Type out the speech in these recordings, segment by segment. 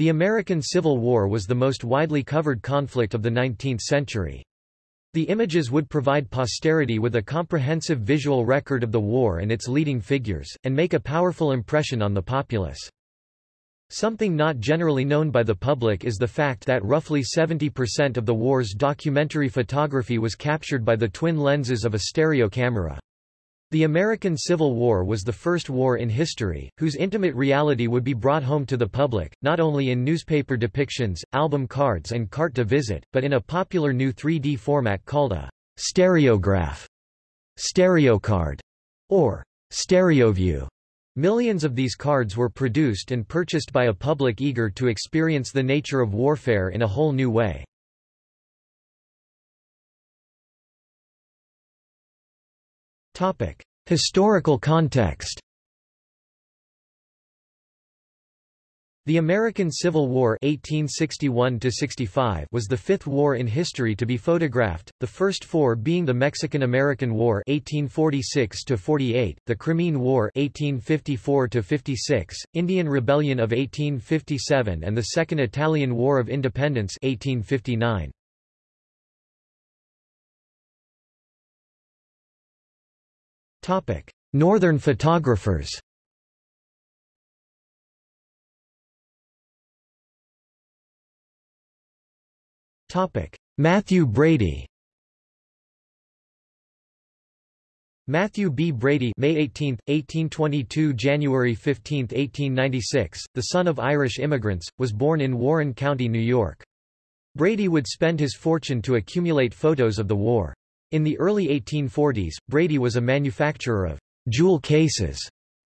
The American Civil War was the most widely covered conflict of the 19th century. The images would provide posterity with a comprehensive visual record of the war and its leading figures, and make a powerful impression on the populace. Something not generally known by the public is the fact that roughly 70% of the war's documentary photography was captured by the twin lenses of a stereo camera. The American Civil War was the first war in history, whose intimate reality would be brought home to the public, not only in newspaper depictions, album cards and carte de visite, but in a popular new 3D format called a stereograph, stereocard, or stereoview. Millions of these cards were produced and purchased by a public eager to experience the nature of warfare in a whole new way. Historical context The American Civil War 1861 was the fifth war in history to be photographed, the first four being the Mexican-American War 1846 the Crimean War 1854 Indian Rebellion of 1857 and the Second Italian War of Independence 1859. Northern photographers Mathew Brady Mathew B. Brady May 18, 1822 – January 15, 1896, the son of Irish immigrants, was born in Warren County, New York. Brady would spend his fortune to accumulate photos of the war. In the early 1840s, Brady was a manufacturer of jewel cases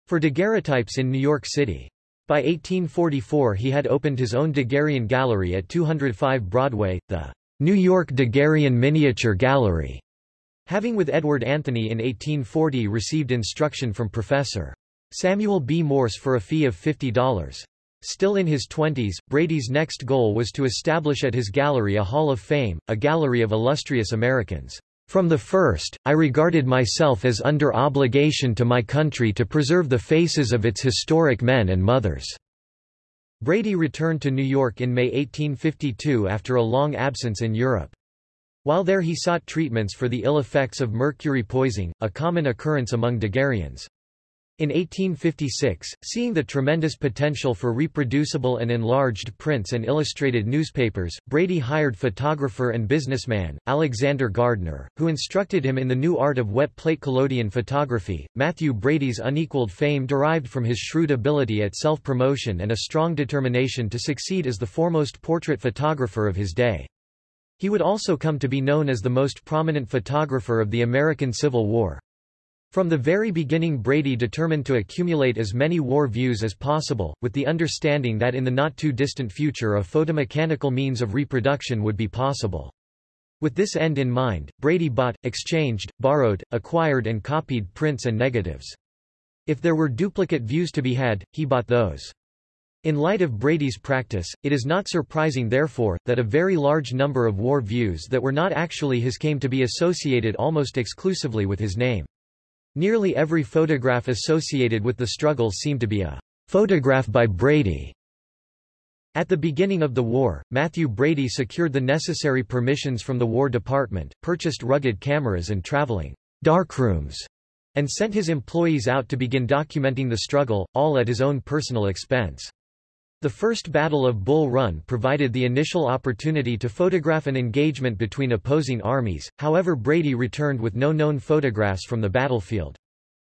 for daguerreotypes in New York City. By 1844 he had opened his own Daguerrean gallery at 205 Broadway, the New York Daguerrean Miniature Gallery, having with Edward Anthony in 1840 received instruction from Professor Samuel B. Morse for a fee of $50. Still in his twenties, Brady's next goal was to establish at his gallery a Hall of Fame, a gallery of illustrious Americans. From the first, I regarded myself as under obligation to my country to preserve the faces of its historic men and mothers." Brady returned to New York in May 1852 after a long absence in Europe. While there he sought treatments for the ill effects of mercury poisoning, a common occurrence among Daguerreans. In 1856, seeing the tremendous potential for reproducible and enlarged prints and illustrated newspapers, Brady hired photographer and businessman, Alexander Gardner, who instructed him in the new art of wet plate collodion photography. Mathew Brady's unequaled fame derived from his shrewd ability at self-promotion and a strong determination to succeed as the foremost portrait photographer of his day. He would also come to be known as the most prominent photographer of the American Civil War. From the very beginning Brady determined to accumulate as many war views as possible, with the understanding that in the not-too-distant future a photomechanical means of reproduction would be possible. With this end in mind, Brady bought, exchanged, borrowed, acquired and copied prints and negatives. If there were duplicate views to be had, he bought those. In light of Brady's practice, it is not surprising therefore, that a very large number of war views that were not actually his came to be associated almost exclusively with his name. Nearly every photograph associated with the struggle seemed to be a photograph by Brady. At the beginning of the war, Mathew Brady secured the necessary permissions from the War Department, purchased rugged cameras and traveling darkrooms, and sent his employees out to begin documenting the struggle, all at his own personal expense. The First Battle of Bull Run provided the initial opportunity to photograph an engagement between opposing armies, however Brady returned with no known photographs from the battlefield.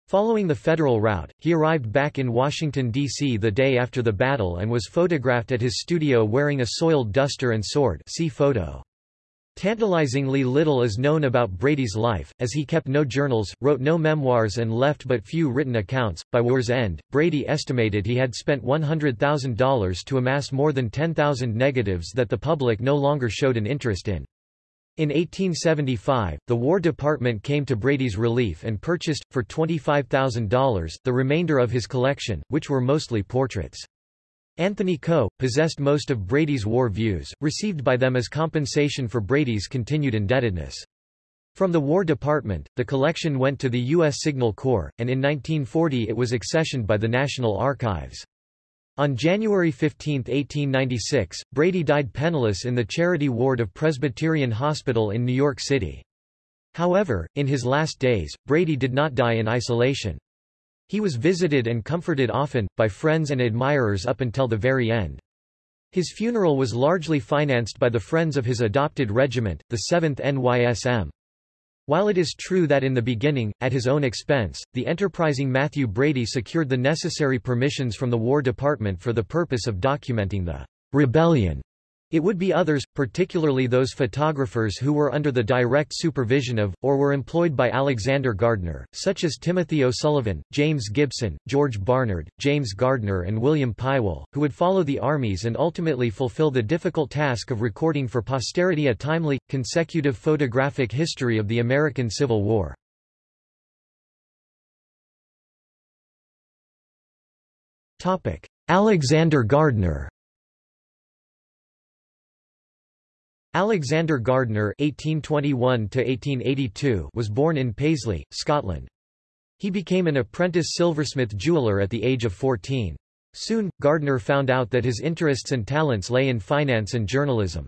Following the Federal route, he arrived back in Washington, D.C. the day after the battle and was photographed at his studio wearing a soiled duster and sword see photo. Tantalizingly little is known about Brady's life, as he kept no journals, wrote no memoirs and left but few written accounts. By war's end, Brady estimated he had spent $100,000 to amass more than 10,000 negatives that the public no longer showed an interest in. In 1875, the War Department came to Brady's relief and purchased, for $25,000, the remainder of his collection, which were mostly portraits. Anthony Co., possessed most of Brady's war views, received by them as compensation for Brady's continued indebtedness. From the War Department, the collection went to the U.S. Signal Corps, and in 1940 it was accessioned by the National Archives. On January 15, 1896, Brady died penniless in the charity ward of Presbyterian Hospital in New York City. However, in his last days, Brady did not die in isolation. He was visited and comforted often, by friends and admirers up until the very end. His funeral was largely financed by the friends of his adopted regiment, the 7th NYSM. While it is true that in the beginning, at his own expense, the enterprising Mathew Brady secured the necessary permissions from the War Department for the purpose of documenting the rebellion it would be others, particularly those photographers who were under the direct supervision of, or were employed by Alexander Gardner, such as Timothy O'Sullivan, James Gibson, George Barnard, James Gardner and William Pywell, who would follow the armies and ultimately fulfill the difficult task of recording for posterity a timely, consecutive photographic history of the American Civil War. Alexander Gardner Alexander Gardner (1821–1882) was born in Paisley, Scotland. He became an apprentice silversmith jeweller at the age of 14. Soon, Gardner found out that his interests and talents lay in finance and journalism.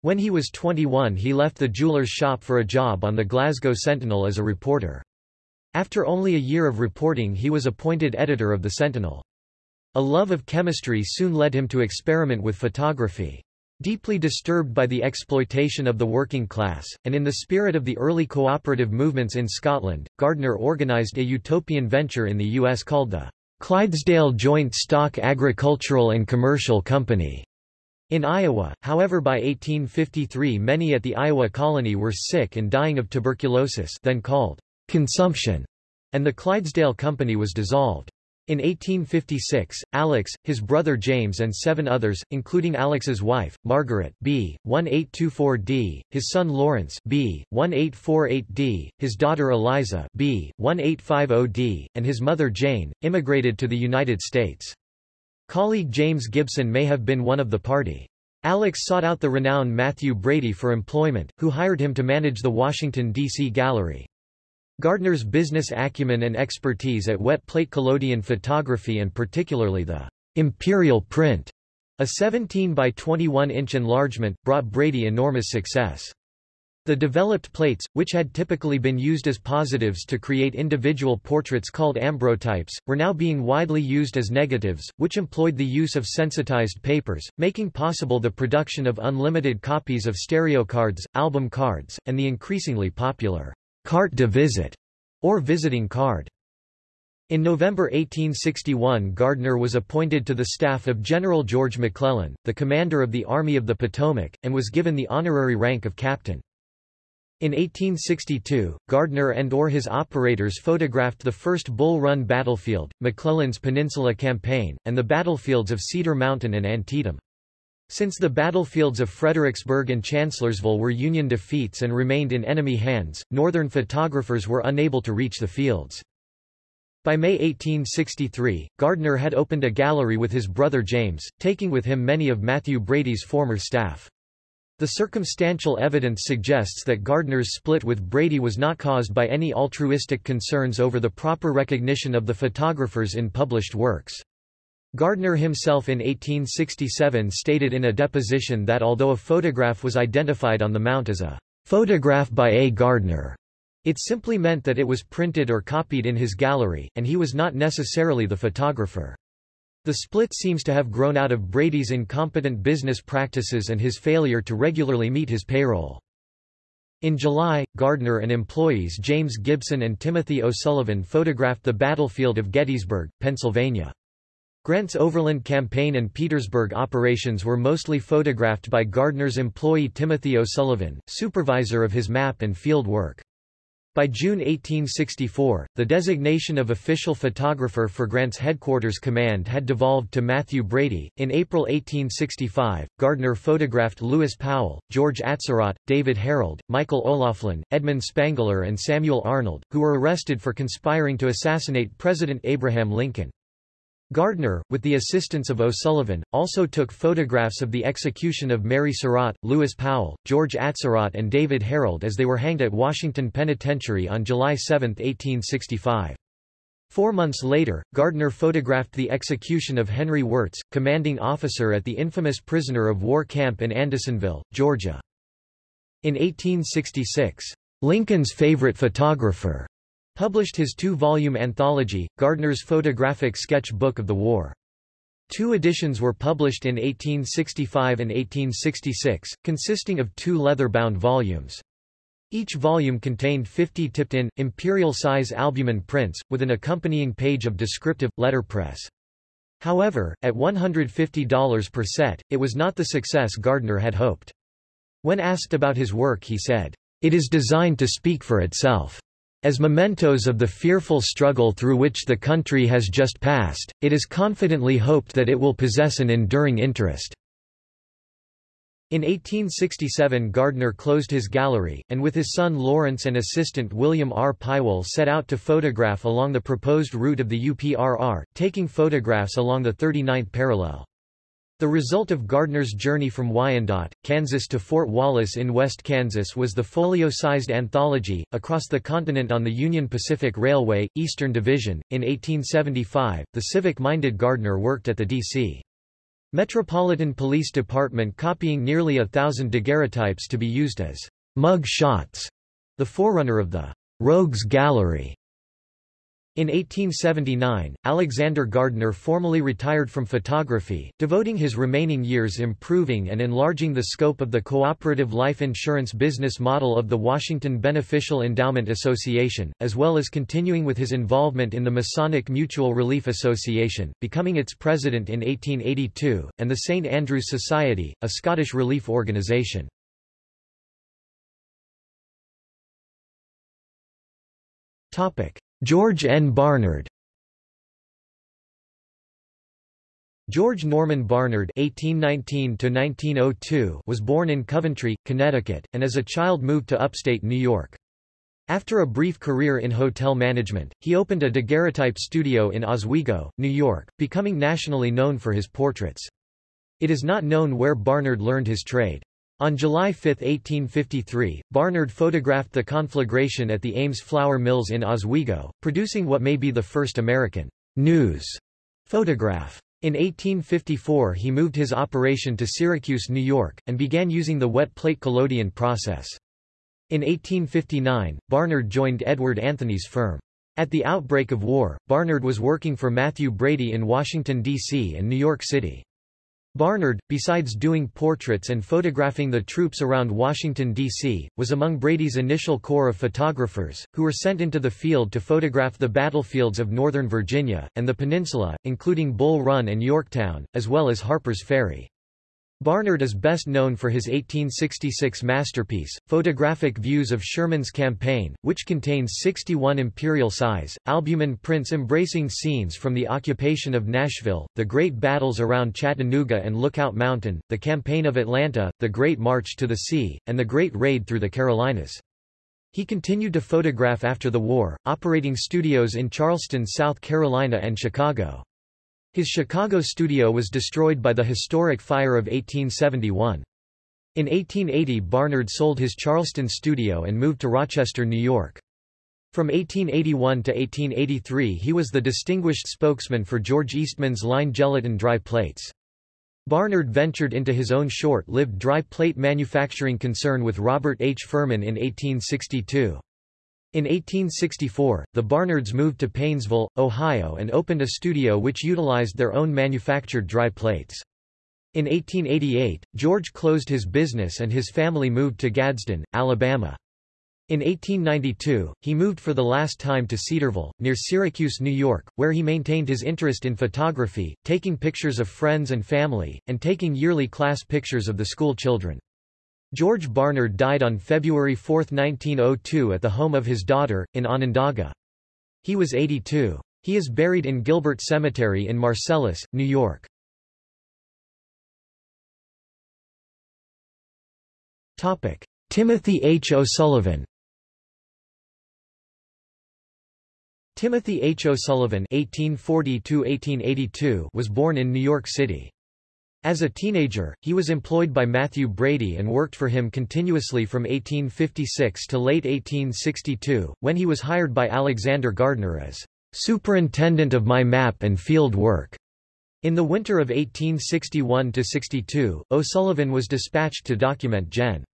When he was 21 he left the jeweller's shop for a job on the Glasgow Sentinel as a reporter. After only a year of reporting he was appointed editor of the Sentinel. A love of chemistry soon led him to experiment with photography. Deeply disturbed by the exploitation of the working class, and in the spirit of the early cooperative movements in Scotland, Gardner organised a utopian venture in the U.S. called the Clydesdale Joint Stock Agricultural and Commercial Company. In Iowa, however by 1853 many at the Iowa colony were sick and dying of tuberculosis then called consumption, and the Clydesdale Company was dissolved. In 1856, Alex, his brother James and seven others, including Alex's wife, Margaret B. 1824d, his son Lawrence B. 1848d, his daughter Eliza B. 1850d, and his mother Jane, immigrated to the United States. Colleague James Gibson may have been one of the party. Alex sought out the renowned Mathew Brady for employment, who hired him to manage the Washington, D.C. gallery. Gardner's business acumen and expertise at wet plate collodion photography and particularly the imperial print, a 17 by 21 inch enlargement, brought Brady enormous success. The developed plates, which had typically been used as positives to create individual portraits called ambrotypes, were now being widely used as negatives, which employed the use of sensitized papers, making possible the production of unlimited copies of stereo cards, album cards, and the increasingly popular carte de visite, or visiting card. In November 1861 Gardner was appointed to the staff of General George McClellan, the commander of the Army of the Potomac, and was given the honorary rank of captain. In 1862, Gardner and or his operators photographed the first Bull Run battlefield, McClellan's Peninsula Campaign, and the battlefields of Cedar Mountain and Antietam. Since the battlefields of Fredericksburg and Chancellorsville were Union defeats and remained in enemy hands, Northern photographers were unable to reach the fields. By May 1863, Gardner had opened a gallery with his brother James, taking with him many of Mathew Brady's former staff. The circumstantial evidence suggests that Gardner's split with Brady was not caused by any altruistic concerns over the proper recognition of the photographers in published works. Gardner himself in 1867 stated in a deposition that although a photograph was identified on the mount as a photograph by A. Gardner, it simply meant that it was printed or copied in his gallery, and he was not necessarily the photographer. The split seems to have grown out of Brady's incompetent business practices and his failure to regularly meet his payroll. In July, Gardner and employees James Gibson and Timothy O'Sullivan photographed the battlefield of Gettysburg, Pennsylvania. Grant's Overland Campaign and Petersburg operations were mostly photographed by Gardner's employee Timothy O'Sullivan, supervisor of his map and field work. By June 1864, the designation of official photographer for Grant's headquarters command had devolved to Mathew Brady. In April 1865, Gardner photographed Lewis Powell, George Atzerodt, David Herold, Michael O'Laughlin, Edmund Spangler, and Samuel Arnold, who were arrested for conspiring to assassinate President Abraham Lincoln. Gardner, with the assistance of O'Sullivan, also took photographs of the execution of Mary Surratt, Lewis Powell, George Atzerodt and David Herold as they were hanged at Washington Penitentiary on July 7, 1865. Four months later, Gardner photographed the execution of Henry Wirz, commanding officer at the infamous prisoner of war camp in Andersonville, Georgia. In 1866, Lincoln's favorite photographer published his two-volume anthology, Gardner's Photographic Sketch Book of the War. Two editions were published in 1865 and 1866, consisting of two leather-bound volumes. Each volume contained 50 tipped-in, imperial-size albumen prints, with an accompanying page of descriptive, letterpress. However, at $150 per set, it was not the success Gardner had hoped. When asked about his work he said, "...it is designed to speak for itself. As mementos of the fearful struggle through which the country has just passed, it is confidently hoped that it will possess an enduring interest." In 1867 Gardner closed his gallery, and with his son Lawrence and assistant William R. Pywell set out to photograph along the proposed route of the UPRR, taking photographs along the 39th parallel. The result of Gardner's journey from Wyandotte, Kansas to Fort Wallace in West Kansas was the folio-sized anthology, Across the Continent on the Union Pacific Railway, Eastern Division. In 1875, the civic-minded Gardner worked at the D.C. Metropolitan Police Department copying nearly a thousand daguerreotypes to be used as mug shots, the forerunner of the Rogues Gallery. In 1879, Alexander Gardner formally retired from photography, devoting his remaining years improving and enlarging the scope of the cooperative life insurance business model of the Washington Beneficial Endowment Association, as well as continuing with his involvement in the Masonic Mutual Relief Association, becoming its president in 1882, and the St. Andrew's Society, a Scottish relief organisation. Topic. George N. Barnard George Norman Barnard (1819–1902) was born in Coventry, Connecticut, and as a child moved to upstate New York. After a brief career in hotel management, he opened a daguerreotype studio in Oswego, New York, becoming nationally known for his portraits. It is not known where Barnard learned his trade. On July 5, 1853, Barnard photographed the conflagration at the Ames flour mills in Oswego, producing what may be the first American news photograph. In 1854 he moved his operation to Syracuse, New York, and began using the wet plate collodion process. In 1859, Barnard joined Edward Anthony's firm. At the outbreak of war, Barnard was working for Mathew Brady in Washington, D.C. and New York City. Barnard, besides doing portraits and photographing the troops around Washington, D.C., was among Brady's initial corps of photographers, who were sent into the field to photograph the battlefields of Northern Virginia, and the peninsula, including Bull Run and Yorktown, as well as Harper's Ferry. Barnard is best known for his 1866 masterpiece, Photographic Views of Sherman's Campaign, which contains 61 imperial-size, albumen prints embracing scenes from the occupation of Nashville, the great battles around Chattanooga and Lookout Mountain, the Campaign of Atlanta, the Great March to the Sea, and the Great Raid through the Carolinas. He continued to photograph after the war, operating studios in Charleston, South Carolina and Chicago. His Chicago studio was destroyed by the historic fire of 1871. In 1880 Barnard sold his Charleston studio and moved to Rochester, New York. From 1881 to 1883 he was the distinguished spokesman for George Eastman's line gelatin dry plates. Barnard ventured into his own short-lived dry plate manufacturing concern with Robert H. Furman in 1862. In 1864, the Barnards moved to Painesville, Ohio and opened a studio which utilized their own manufactured dry plates. In 1888, George closed his business and his family moved to Gadsden, Alabama. In 1892, he moved for the last time to Cedarville, near Syracuse, New York, where he maintained his interest in photography, taking pictures of friends and family, and taking yearly class pictures of the school children. George Barnard died on February 4, 1902 at the home of his daughter, in Onondaga. He was 82. He is buried in Gilbert Cemetery in Marcellus, New York. Topic. Timothy H. O'Sullivan Timothy H. O'Sullivan (1840–1882) was born in New York City. As a teenager, he was employed by Mathew Brady and worked for him continuously from 1856 to late 1862, when he was hired by Alexander Gardner as superintendent of my map and field work. In the winter of 1861–62, O'Sullivan was dispatched to document Gen.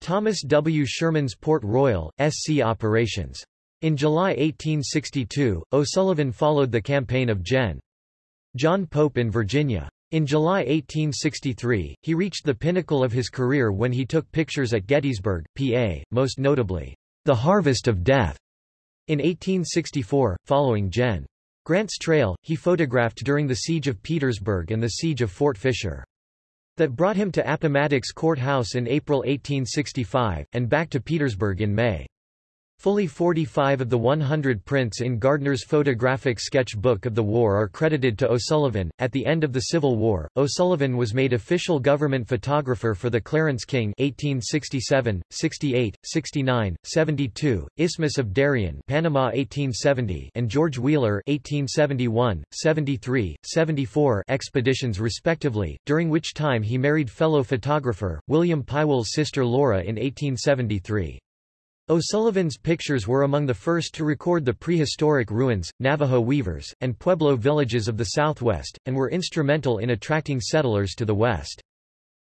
Thomas W. Sherman's Port Royal, SC operations. In July 1862, O'Sullivan followed the campaign of Gen. John Pope in Virginia. In July 1863, he reached the pinnacle of his career when he took pictures at Gettysburg, PA, most notably, The Harvest of Death. In 1864, following Gen. Grant's trail, he photographed during the Siege of Petersburg and the Siege of Fort Fisher. That brought him to Appomattox Courthouse in April 1865, and back to Petersburg in May. Fully 45 of the 100 prints in Gardner's photographic sketch book of the war are credited to O'Sullivan. At the end of the Civil War, O'Sullivan was made official government photographer for the Clarence King 1867, 68, 69, 72, Isthmus of Darien, Panama 1870, and George Wheeler 1871, 73, 74 expeditions respectively, during which time he married fellow photographer William Pywell's sister Laura in 1873. O'Sullivan's pictures were among the first to record the prehistoric ruins, Navajo weavers, and Pueblo villages of the southwest, and were instrumental in attracting settlers to the west.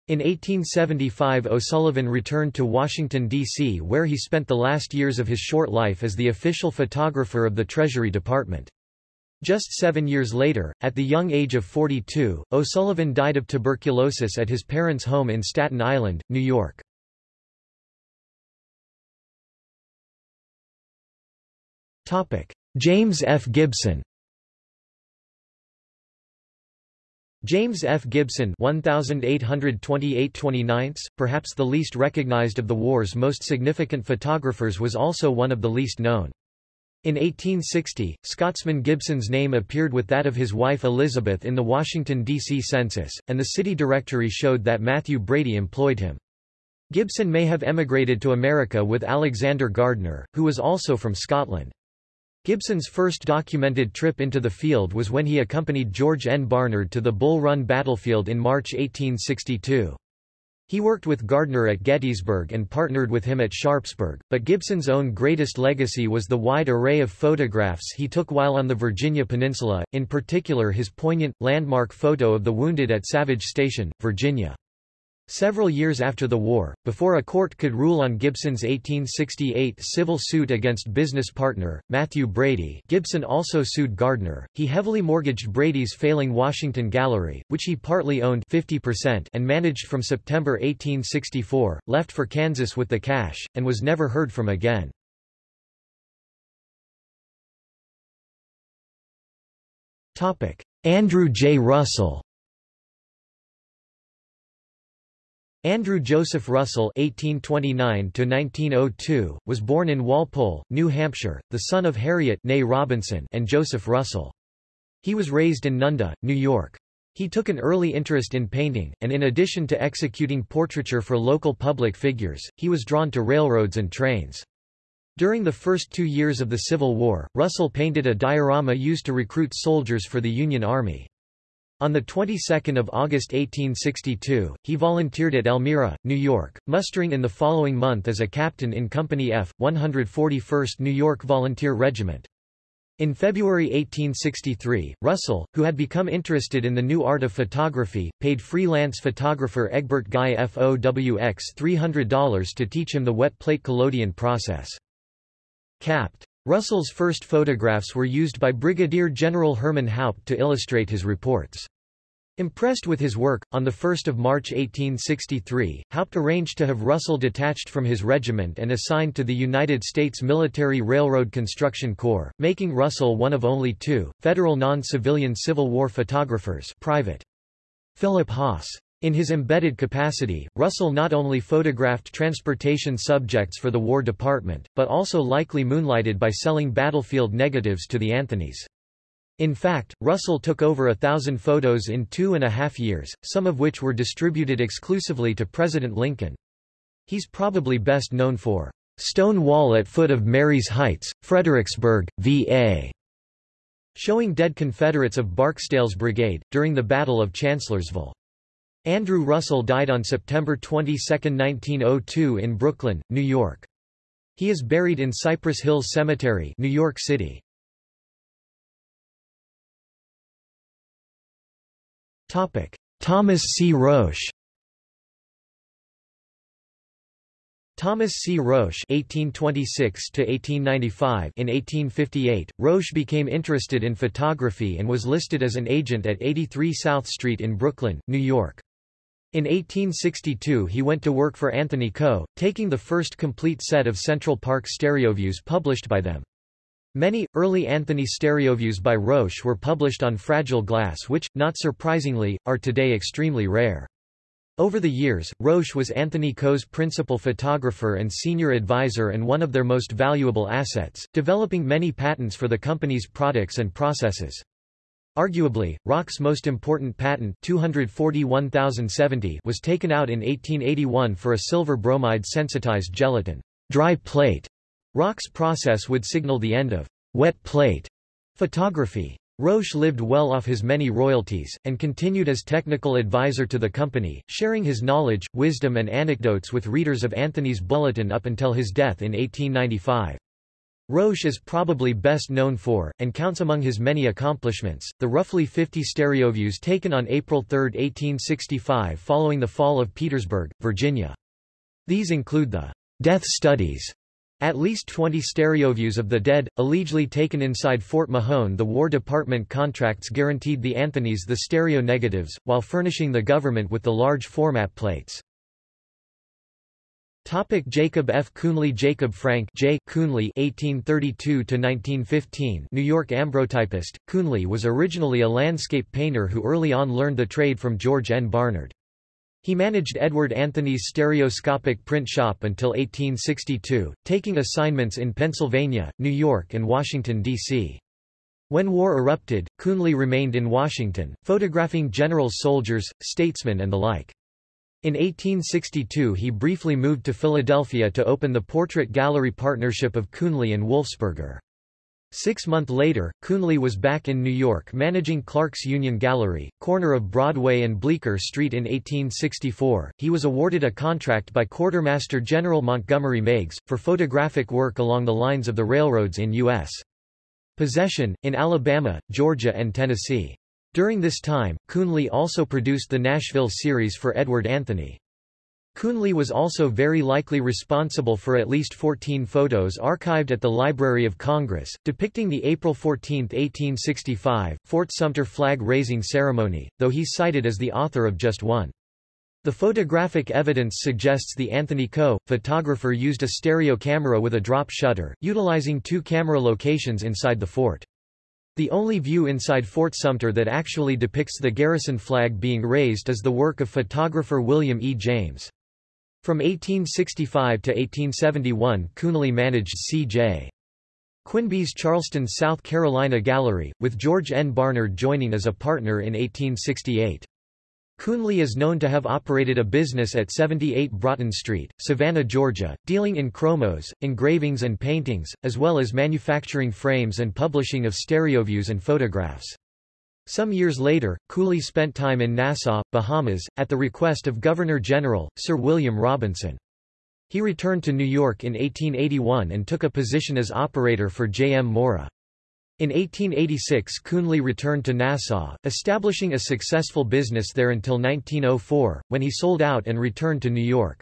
In 1875 O'Sullivan returned to Washington, D.C. where he spent the last years of his short life as the official photographer of the Treasury Department. Just seven years later, at the young age of 42, O'Sullivan died of tuberculosis at his parents' home in Staten Island, New York. James F. Gibson James F. Gibson 1828 perhaps the least recognized of the war's most significant photographers was also one of the least known. In 1860, Scotsman Gibson's name appeared with that of his wife Elizabeth in the Washington, D.C. census, and the city directory showed that Mathew Brady employed him. Gibson may have emigrated to America with Alexander Gardner, who was also from Scotland. Gibson's first documented trip into the field was when he accompanied George N. Barnard to the Bull Run battlefield in March 1862. He worked with Gardner at Gettysburg and partnered with him at Sharpsburg, but Gibson's own greatest legacy was the wide array of photographs he took while on the Virginia Peninsula, in particular his poignant, landmark photo of the wounded at Savage Station, Virginia. Several years after the war, before a court could rule on Gibson's 1868 civil suit against business partner, Mathew Brady Gibson also sued Gardner. He heavily mortgaged Brady's failing Washington Gallery, which he partly owned 50% and managed from September 1864, left for Kansas with the cash, and was never heard from again. Andrew J. Russell Andrew Joseph Russell (1829–1902) was born in Walpole, New Hampshire, the son of Harriet Robinson and Joseph Russell. He was raised in Nunda, New York. He took an early interest in painting, and in addition to executing portraiture for local public figures, he was drawn to railroads and trains. During the first two years of the Civil War, Russell painted a diorama used to recruit soldiers for the Union Army. On the 22nd of August 1862, he volunteered at Elmira, New York, mustering in the following month as a captain in Company F, 141st New York Volunteer Regiment. In February 1863, Russell, who had become interested in the new art of photography, paid freelance photographer Egbert Guy FOWX $300 to teach him the wet plate collodion process. Capt. Russell's first photographs were used by Brigadier General Herman Haupt to illustrate his reports. Impressed with his work, on 1 March 1863, Haupt arranged to have Russell detached from his regiment and assigned to the United States Military Railroad Construction Corps, making Russell one of only two, federal non-civilian Civil War photographers private. Philip Haas in his embedded capacity, Russell not only photographed transportation subjects for the War Department, but also likely moonlighted by selling battlefield negatives to the Anthonys. In fact, Russell took over a thousand photos in two and a half years, some of which were distributed exclusively to President Lincoln. He's probably best known for Stone Wall at Foot of Marye's Heights, Fredericksburg, VA, showing dead Confederates of Barksdale's brigade, during the Battle of Chancellorsville. Andrew Russell died on September 22, 1902 in Brooklyn, New York. He is buried in Cypress Hills Cemetery, New York City. Topic: Thomas C. Roche. Thomas C. Roche (1826–1895) In 1858, Roche became interested in photography and was listed as an agent at 83 South Street in Brooklyn, New York. In 1862 he went to work for Anthony Co., taking the first complete set of Central Park stereoviews published by them. Many, early Anthony stereoviews by Roche were published on fragile glass which, not surprisingly, are today extremely rare. Over the years, Roche was Anthony Co.'s principal photographer and senior advisor and one of their most valuable assets, developing many patents for the company's products and processes. Arguably, Roche's most important patent 241,070 was taken out in 1881 for a silver bromide sensitized gelatin dry plate. Roche's process would signal the end of wet plate photography. Roche lived well off his many royalties, and continued as technical advisor to the company, sharing his knowledge, wisdom and anecdotes with readers of Anthony's Bulletin up until his death in 1895. Roche is probably best known for, and counts among his many accomplishments, the roughly 50 stereoviews taken on April 3, 1865 following the fall of Petersburg, Virginia. These include the death studies at least 20 stereoviews of the dead, allegedly taken inside Fort Mahone the War Department contracts guaranteed the Anthonys the stereo negatives, while furnishing the government with the large format plates. Topic Jacob F. Coonley Jacob Frank J. Coonley (1832–1915), New York ambrotypist. Coonley was originally a landscape painter who early on learned the trade from George N. Barnard. He managed Edward Anthony's stereoscopic print shop until 1862, taking assignments in Pennsylvania, New York and Washington, D.C. When war erupted, Coonley remained in Washington, photographing generals soldiers, statesmen and the like. In 1862 he briefly moved to Philadelphia to open the Portrait Gallery Partnership of Coonley and Wolfsberger. Six months later, Coonley was back in New York managing Clark's Union Gallery, corner of Broadway and Bleecker Street in 1864. He was awarded a contract by Quartermaster General Montgomery Meigs, for photographic work along the lines of the railroads in U.S. possession, in Alabama, Georgia and Tennessee. During this time, Coonley also produced the Nashville series for Edward Anthony. Coonley was also very likely responsible for at least 14 photos archived at the Library of Congress, depicting the April 14, 1865, Fort Sumter flag-raising ceremony, though he's cited as the author of just one. The photographic evidence suggests the Anthony Co., photographer used a stereo camera with a drop shutter, utilizing two camera locations inside the fort. The only view inside Fort Sumter that actually depicts the garrison flag being raised is the work of photographer William E. James. From 1865 to 1871 Coonley managed C.J. Quinby's Charleston, South Carolina Gallery, with George N. Barnard joining as a partner in 1868. Coonley is known to have operated a business at 78 Broughton Street, Savannah, Georgia, dealing in chromos, engravings and paintings, as well as manufacturing frames and publishing of stereoviews and photographs. Some years later, Coonley spent time in Nassau, Bahamas, at the request of Governor-General, Sir William Robinson. He returned to New York in 1881 and took a position as operator for J. M. Mora. In 1886 Coonley returned to Nassau, establishing a successful business there until 1904, when he sold out and returned to New York.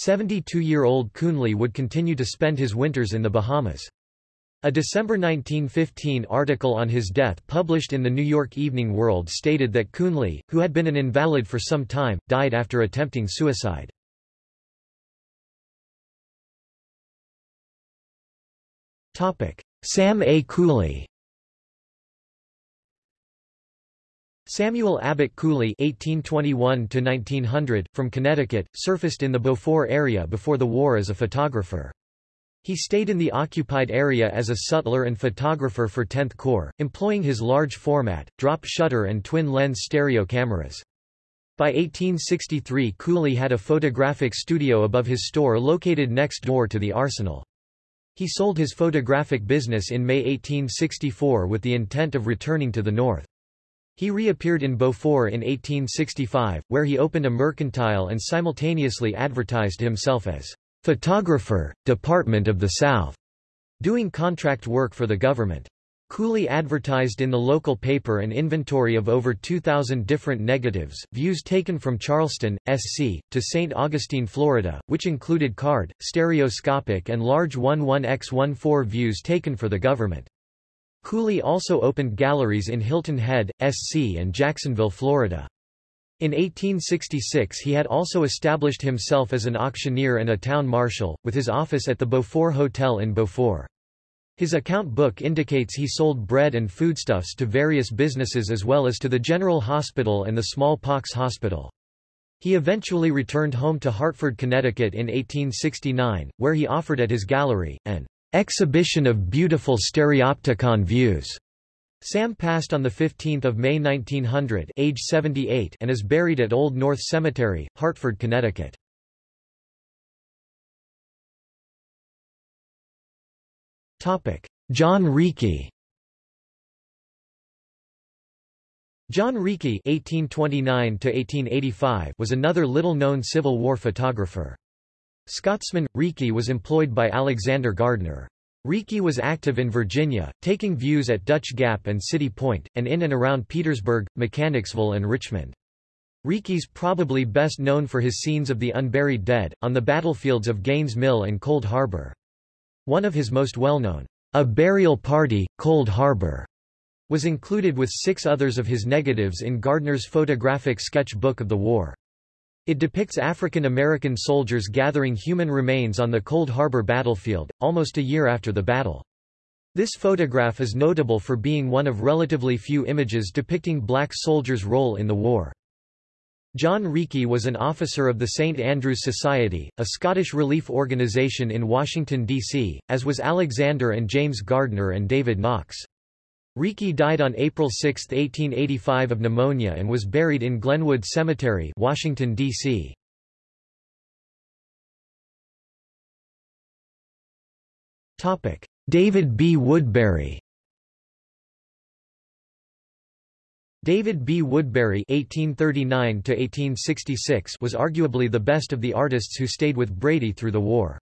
72-year-old Coonley would continue to spend his winters in the Bahamas. A December 1915 article on his death published in the New York Evening World stated that Coonley, who had been an invalid for some time, died after attempting suicide. Sam A. Cooley Samuel Abbott Cooley (1821–1900), from Connecticut, surfaced in the Beaufort area before the war as a photographer. He stayed in the occupied area as a sutler and photographer for 10th Corps, employing his large format, drop shutter and twin-lens stereo cameras. By 1863 Cooley had a photographic studio above his store located next door to the arsenal. He sold his photographic business in May 1864 with the intent of returning to the north. He reappeared in Beaufort in 1865, where he opened a mercantile and simultaneously advertised himself as Photographer, Department of the South, doing contract work for the government. Cooley advertised in the local paper an inventory of over 2,000 different negatives, views taken from Charleston, SC, to St. Augustine, Florida, which included card, stereoscopic and large 11x14 views taken for the government. Cooley also opened galleries in Hilton Head, SC and Jacksonville, Florida. In 1866 he had also established himself as an auctioneer and a town marshal, with his office at the Beaufort Hotel in Beaufort. His account book indicates he sold bread and foodstuffs to various businesses as well as to the General Hospital and the Smallpox Hospital. He eventually returned home to Hartford, Connecticut in 1869, where he offered at his gallery, an exhibition of beautiful stereopticon views. Sam passed on 15 May 1900 age 78 and is buried at Old North Cemetery, Hartford, Connecticut. John Reekie John (1829–1885) was another little-known Civil War photographer. Scotsman Reekie was employed by Alexander Gardner. Reekie was active in Virginia, taking views at Dutch Gap and City Point, and in and around Petersburg, Mechanicsville and Richmond. Reekie's probably best known for his scenes of the unburied dead, on the battlefields of Gaines Mill and Cold Harbor. One of his most well-known, A Burial Party, Cold Harbor, was included with six others of his negatives in Gardner's photographic sketch book of the war. It depicts African American soldiers gathering human remains on the Cold Harbor battlefield, almost a year after the battle. This photograph is notable for being one of relatively few images depicting black soldiers' role in the war. John Reekie was an officer of the St. Andrew's Society, a Scottish relief organisation in Washington, D.C., as was Alexander and James Gardner and David Knox. Reekie died on April 6, 1885 of pneumonia and was buried in Glenwood Cemetery, Washington, D.C. David B. Woodbury David B. Woodbury (1839–1866) was arguably the best of the artists who stayed with Brady through the war.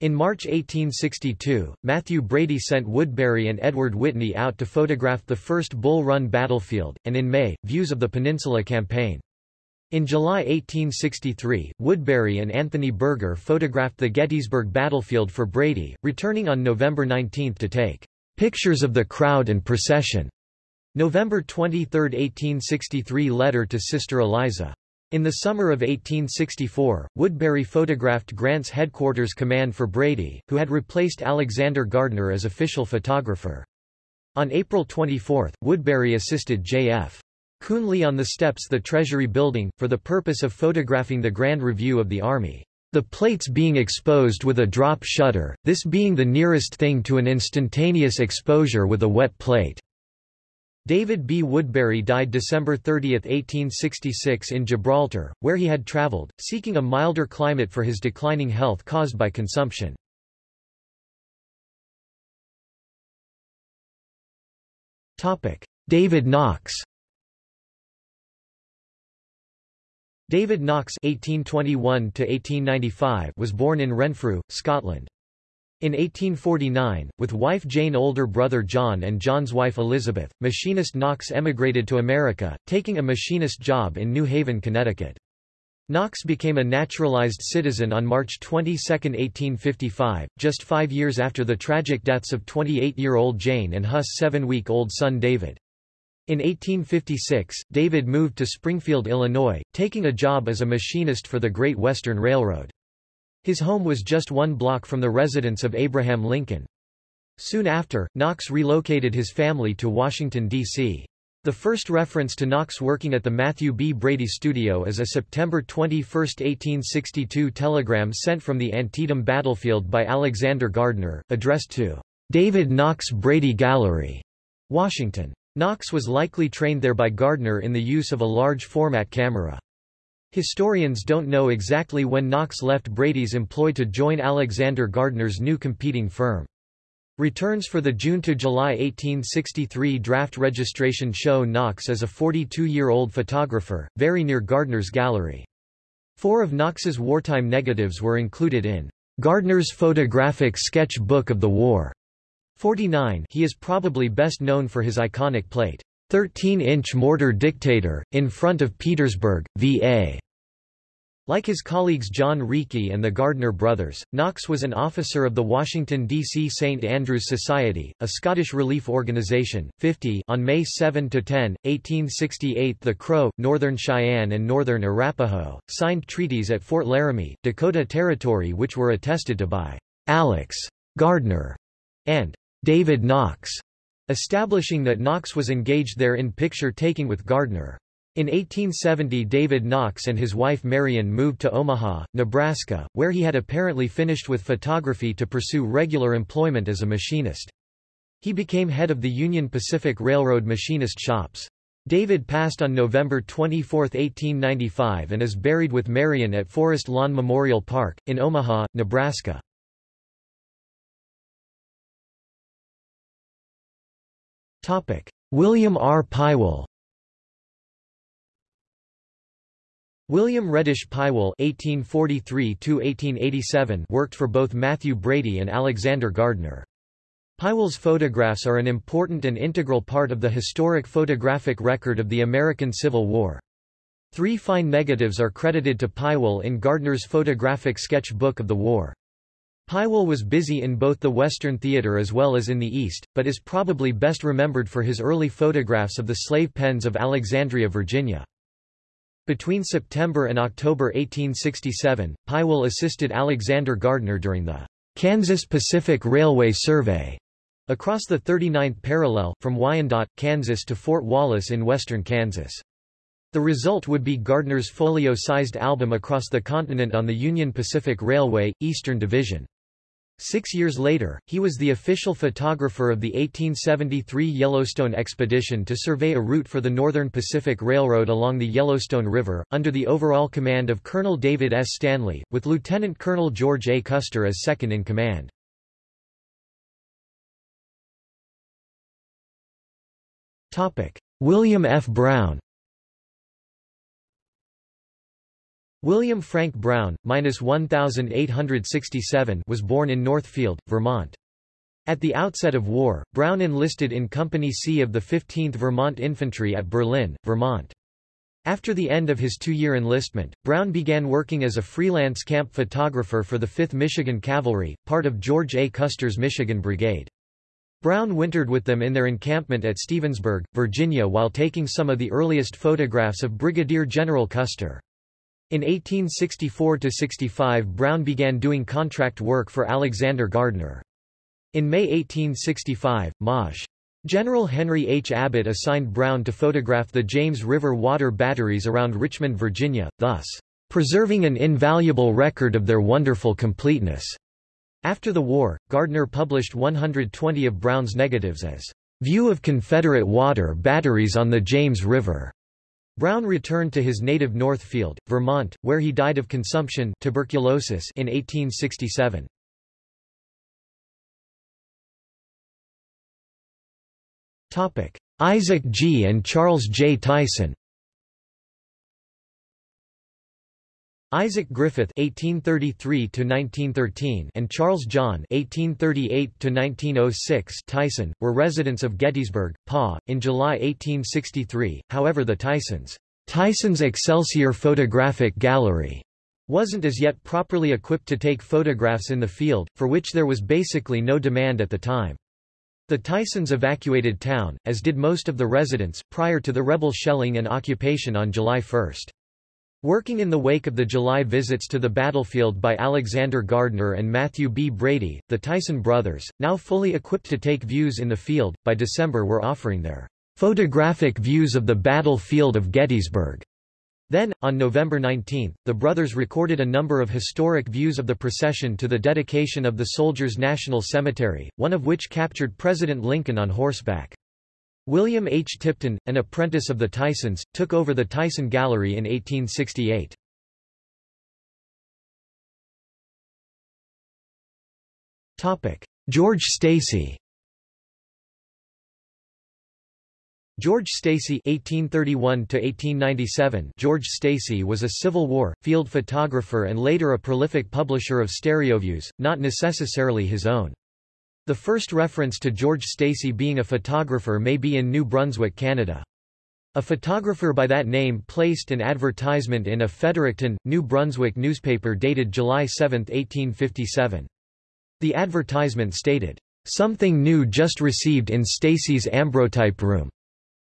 In March 1862, Mathew Brady sent Woodbury and Edward Whitney out to photograph the first Bull Run battlefield, and in May, views of the Peninsula Campaign. In July 1863, Woodbury and Anthony Berger photographed the Gettysburg battlefield for Brady, returning on November 19 to take pictures of the crowd and procession. November 23, 1863 letter to Sister Eliza. In the summer of 1864, Woodbury photographed Grant's headquarters command for Brady, who had replaced Alexander Gardner as official photographer. On April 24, Woodbury assisted J.F. Coonley on the steps the Treasury building, for the purpose of photographing the Grand Review of the Army. The plates being exposed with a drop shutter, this being the nearest thing to an instantaneous exposure with a wet plate. David B. Woodbury died December 30, 1866 in Gibraltar, where he had traveled, seeking a milder climate for his declining health caused by consumption. David Knox David Knox (1821–1895) was born in Renfrew, Scotland. In 1849, with wife Jane older brother John and John's wife Elizabeth, machinist Knox emigrated to America, taking a machinist job in New Haven, Connecticut. Knox became a naturalized citizen on March 22, 1855, just five years after the tragic deaths of 28-year-old Jane and Huss' seven-week-old son David. In 1856, David moved to Springfield, Illinois, taking a job as a machinist for the Great Western Railroad. His home was just one block from the residence of Abraham Lincoln. Soon after, Knox relocated his family to Washington, D.C. The first reference to Knox working at the Mathew B. Brady studio is a September 21, 1862 telegram sent from the Antietam battlefield by Alexander Gardner, addressed to David Knox Brady Gallery, Washington. Knox was likely trained there by Gardner in the use of a large format camera. Historians don't know exactly when Knox left Brady's employ to join Alexander Gardner's new competing firm. Returns for the June to July 1863 draft registration show Knox as a 42-year-old photographer, very near Gardner's gallery. Four of Knox's wartime negatives were included in Gardner's photographic sketch book of the war. 49 he is probably best known for his iconic plate, 13-inch mortar dictator, in front of Petersburg, VA. Like his colleagues John Reekie and the Gardner brothers, Knox was an officer of the Washington, D.C. St. Andrew's Society, a Scottish relief organization. 50 On May 7–10, 1868 the Crow, Northern Cheyenne and Northern Arapaho, signed treaties at Fort Laramie, Dakota Territory which were attested to by Alex Gardner and David Knox, establishing that Knox was engaged there in picture-taking with Gardner. In 1870 David Knox and his wife Marion moved to Omaha, Nebraska, where he had apparently finished with photography to pursue regular employment as a machinist. He became head of the Union Pacific Railroad machinist shops. David passed on November 24, 1895 and is buried with Marion at Forest Lawn Memorial Park, in Omaha, Nebraska. William R. Pywell William Reddish Pywell (1843–1887) worked for both Mathew Brady and Alexander Gardner. Pywell's photographs are an important and integral part of the historic photographic record of the American Civil War. Three fine negatives are credited to Pywell in Gardner's photographic sketch book of the war. Pywell was busy in both the Western theater as well as in the East, but is probably best remembered for his early photographs of the slave pens of Alexandria, Virginia. Between September and October 1867, Pywell assisted Alexander Gardner during the Kansas Pacific Railway Survey across the 39th parallel, from Wyandotte, Kansas to Fort Wallace in western Kansas. The result would be Gardner's folio-sized album across the continent on the Union Pacific Railway, Eastern Division. Six years later, he was the official photographer of the 1873 Yellowstone expedition to survey a route for the Northern Pacific Railroad along the Yellowstone River, under the overall command of Colonel David S. Stanley, with Lieutenant Colonel George A. Custer as second in command. William F. Brown William Frank Brown, minus 1867, was born in Northfield, Vermont. At the outset of war, Brown enlisted in Company C of the 15th Vermont Infantry at Berlin, Vermont. After the end of his two-year enlistment, Brown began working as a freelance camp photographer for the 5th Michigan Cavalry, part of George A. Custer's Michigan Brigade. Brown wintered with them in their encampment at Stevensburg, Virginia while taking some of the earliest photographs of Brigadier General Custer. In 1864–65 Brown began doing contract work for Alexander Gardner. In May 1865, Maj. General Henry H. Abbott assigned Brown to photograph the James River water batteries around Richmond, Virginia, thus, "...preserving an invaluable record of their wonderful completeness." After the war, Gardner published 120 of Brown's negatives as, "...view of Confederate water batteries on the James River." Brown returned to his native Northfield, Vermont, where he died of consumption tuberculosis in 1867. Isaac G. and Charles J. Tyson Isaac Griffith (1833–1913) and Charles John (1838–1906) Tyson were residents of Gettysburg, PA, in July 1863. However, the Tysons' Tyson's Excelsior Photographic Gallery wasn't as yet properly equipped to take photographs in the field, for which there was basically no demand at the time. The Tysons evacuated town, as did most of the residents, prior to the rebel shelling and occupation on July 1. Working in the wake of the July visits to the battlefield by Alexander Gardner and Mathew B. Brady, the Tyson brothers, now fully equipped to take views in the field, by December were offering their photographic views of the battlefield of Gettysburg. Then, on November 19, the brothers recorded a number of historic views of the procession to the dedication of the Soldiers' National Cemetery, one of which captured President Lincoln on horseback. William H. Tipton, an apprentice of the Tysons, took over the Tyson Gallery in 1868. George Stacy George Stacy (1831–1897). George Stacy was a Civil War field photographer and later a prolific publisher of stereoviews, not necessarily his own. The first reference to George Stacy being a photographer may be in New Brunswick, Canada. A photographer by that name placed an advertisement in a Fredericton, New Brunswick newspaper dated July 7, 1857. The advertisement stated, "...something new just received in Stacy's ambrotype room,"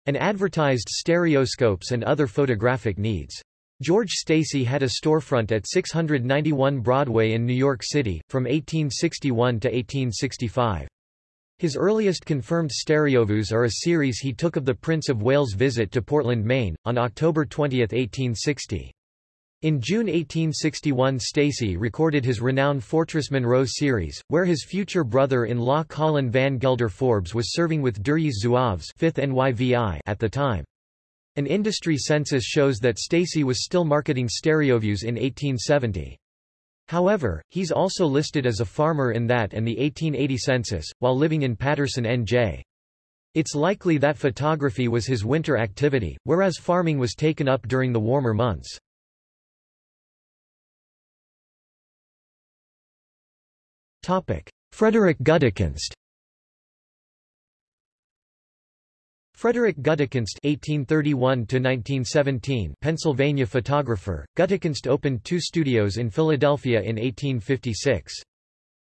and advertised stereoscopes and other photographic needs. George Stacy had a storefront at 691 Broadway in New York City, from 1861 to 1865. His earliest confirmed stereoviews are a series he took of the Prince of Wales' visit to Portland, Maine, on October 20, 1860. In June 1861 Stacy recorded his renowned Fortress Monroe series, where his future brother-in-law Colin Van Gelder Forbes was serving with Duryea Zouaves 5th NYVI at the time. An industry census shows that Stacy was still marketing stereoviews in 1870. However, he's also listed as a farmer in that and the 1880 census, while living in Paterson NJ. It's likely that photography was his winter activity, whereas farming was taken up during the warmer months. Frederick Gutekunst Frederick Gutekunst (1831–1917), Pennsylvania photographer, Gutekunst opened two studios in Philadelphia in 1856.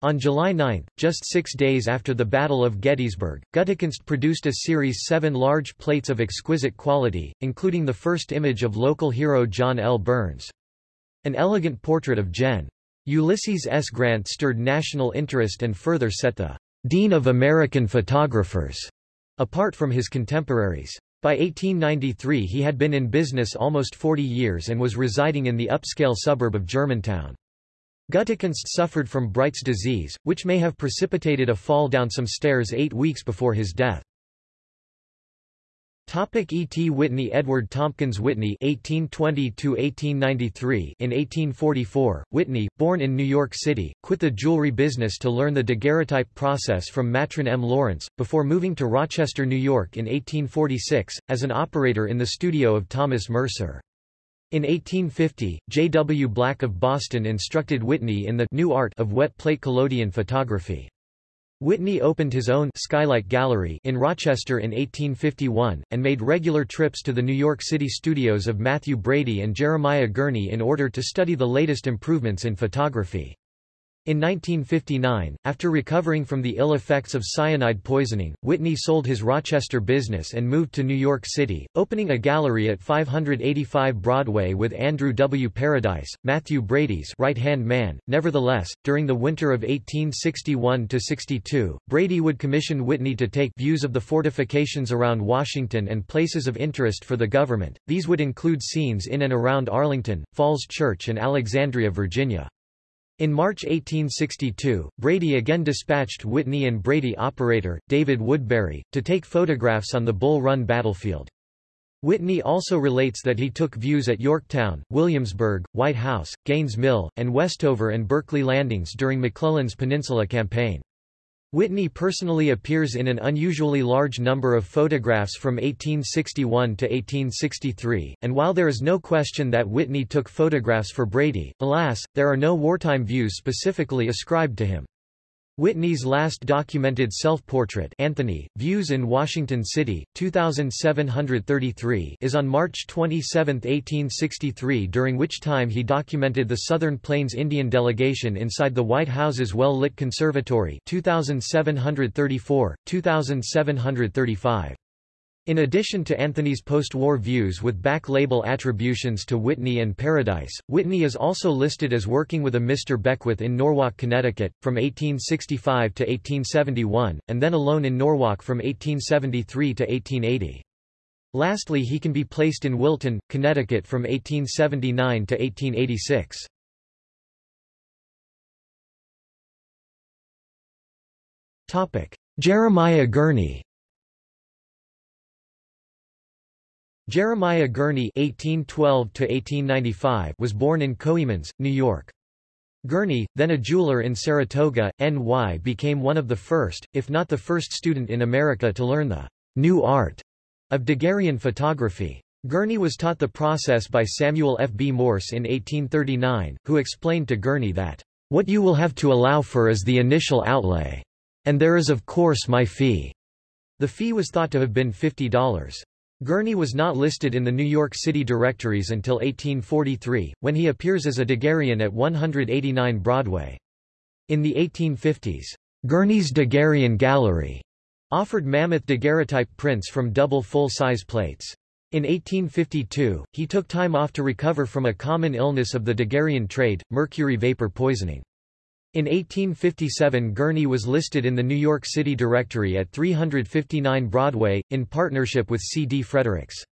On July 9, just six days after the Battle of Gettysburg, Gutekunst produced a series seven large plates of exquisite quality, including the first image of local hero John L. Burns. An elegant portrait of Gen. Ulysses S. Grant stirred national interest and further set the Dean of American Photographers Apart from his contemporaries. By 1893 he had been in business almost 40 years and was residing in the upscale suburb of Germantown. Gutekunst suffered from Bright's disease, which may have precipitated a fall down some stairs eight weeks before his death. Topic E. T. Whitney Edward Tompkins Whitney (1820–1893) In 1844, Whitney, born in New York City, quit the jewelry business to learn the daguerreotype process from Martin M. Lawrence, before moving to Rochester, New York in 1846, as an operator in the studio of Thomas Mercer. In 1850, J. W. Black of Boston instructed Whitney in the new art of wet plate collodion photography. Whitney opened his own Skylight Gallery in Rochester in 1851, and made regular trips to the New York City studios of Mathew Brady and Jeremiah Gurney in order to study the latest improvements in photography. In 1959, after recovering from the ill effects of cyanide poisoning, Whitney sold his Rochester business and moved to New York City, opening a gallery at 585 Broadway with Andrew W. Paradise, Mathew Brady's right-hand man. Nevertheless, during the winter of 1861–62, Brady would commission Whitney to take views of the fortifications around Washington and places of interest for the government. These would include scenes in and around Arlington, Falls Church and Alexandria, Virginia. In March 1862, Brady again dispatched Whitney and Brady operator, David Woodbury, to take photographs on the Bull Run battlefield. Whitney also relates that he took views at Yorktown, Williamsburg, White House, Gaines Mill, and Westover and Berkeley landings during McClellan's Peninsula Campaign. Whitney personally appears in an unusually large number of photographs from 1861 to 1863, and while there is no question that Whitney took photographs for Brady, alas, there are no wartime views specifically ascribed to him. Whitney's last documented self-portrait Anthony, Views in Washington City, 2733 is on March 27, 1863 during which time he documented the Southern Plains Indian delegation inside the White House's well-lit conservatory 2734, 2735. In addition to Anthony's post-war views with back-label attributions to Whitney and Paradise, Whitney is also listed as working with a Mr. Beckwith in Norwalk, Connecticut, from 1865 to 1871, and then alone in Norwalk from 1873 to 1880. Lastly he can be placed in Wilton, Connecticut from 1879 to 1886. Jeremiah Gurney Jeremiah Gurney (1812–1895) was born in Coeymans, New York. Gurney, then a jeweler in Saratoga, NY became one of the first, if not the first student in America to learn the new art of Daguerrean photography. Gurney was taught the process by Samuel F. B. Morse in 1839, who explained to Gurney that, "...what you will have to allow for is the initial outlay." And there is of course my fee. The fee was thought to have been $50. Gurney was not listed in the New York City directories until 1843, when he appears as a Daguerrean at 189 Broadway. In the 1850s, Gurney's Daguerrean Gallery offered mammoth daguerreotype prints from double full-size plates. In 1852, he took time off to recover from a common illness of the Daguerrean trade, mercury vapor poisoning. In 1857 Gurney was listed in the New York City Directory at 359 Broadway, in partnership with C. D. Fredericks.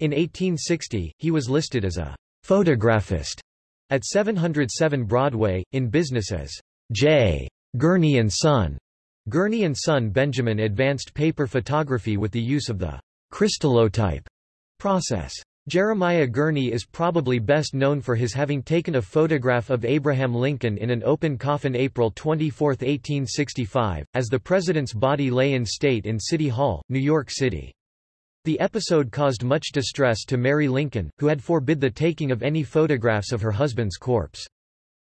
In 1860, he was listed as a photographist at 707 Broadway, in business as J. Gurney & Son. Gurney & Son Benjamin advanced paper photography with the use of the crystallotype process. Jeremiah Gurney is probably best known for his having taken a photograph of Abraham Lincoln in an open coffin April 24, 1865, as the president's body lay in state in City Hall, New York City. The episode caused much distress to Mary Lincoln, who had forbid the taking of any photographs of her husband's corpse.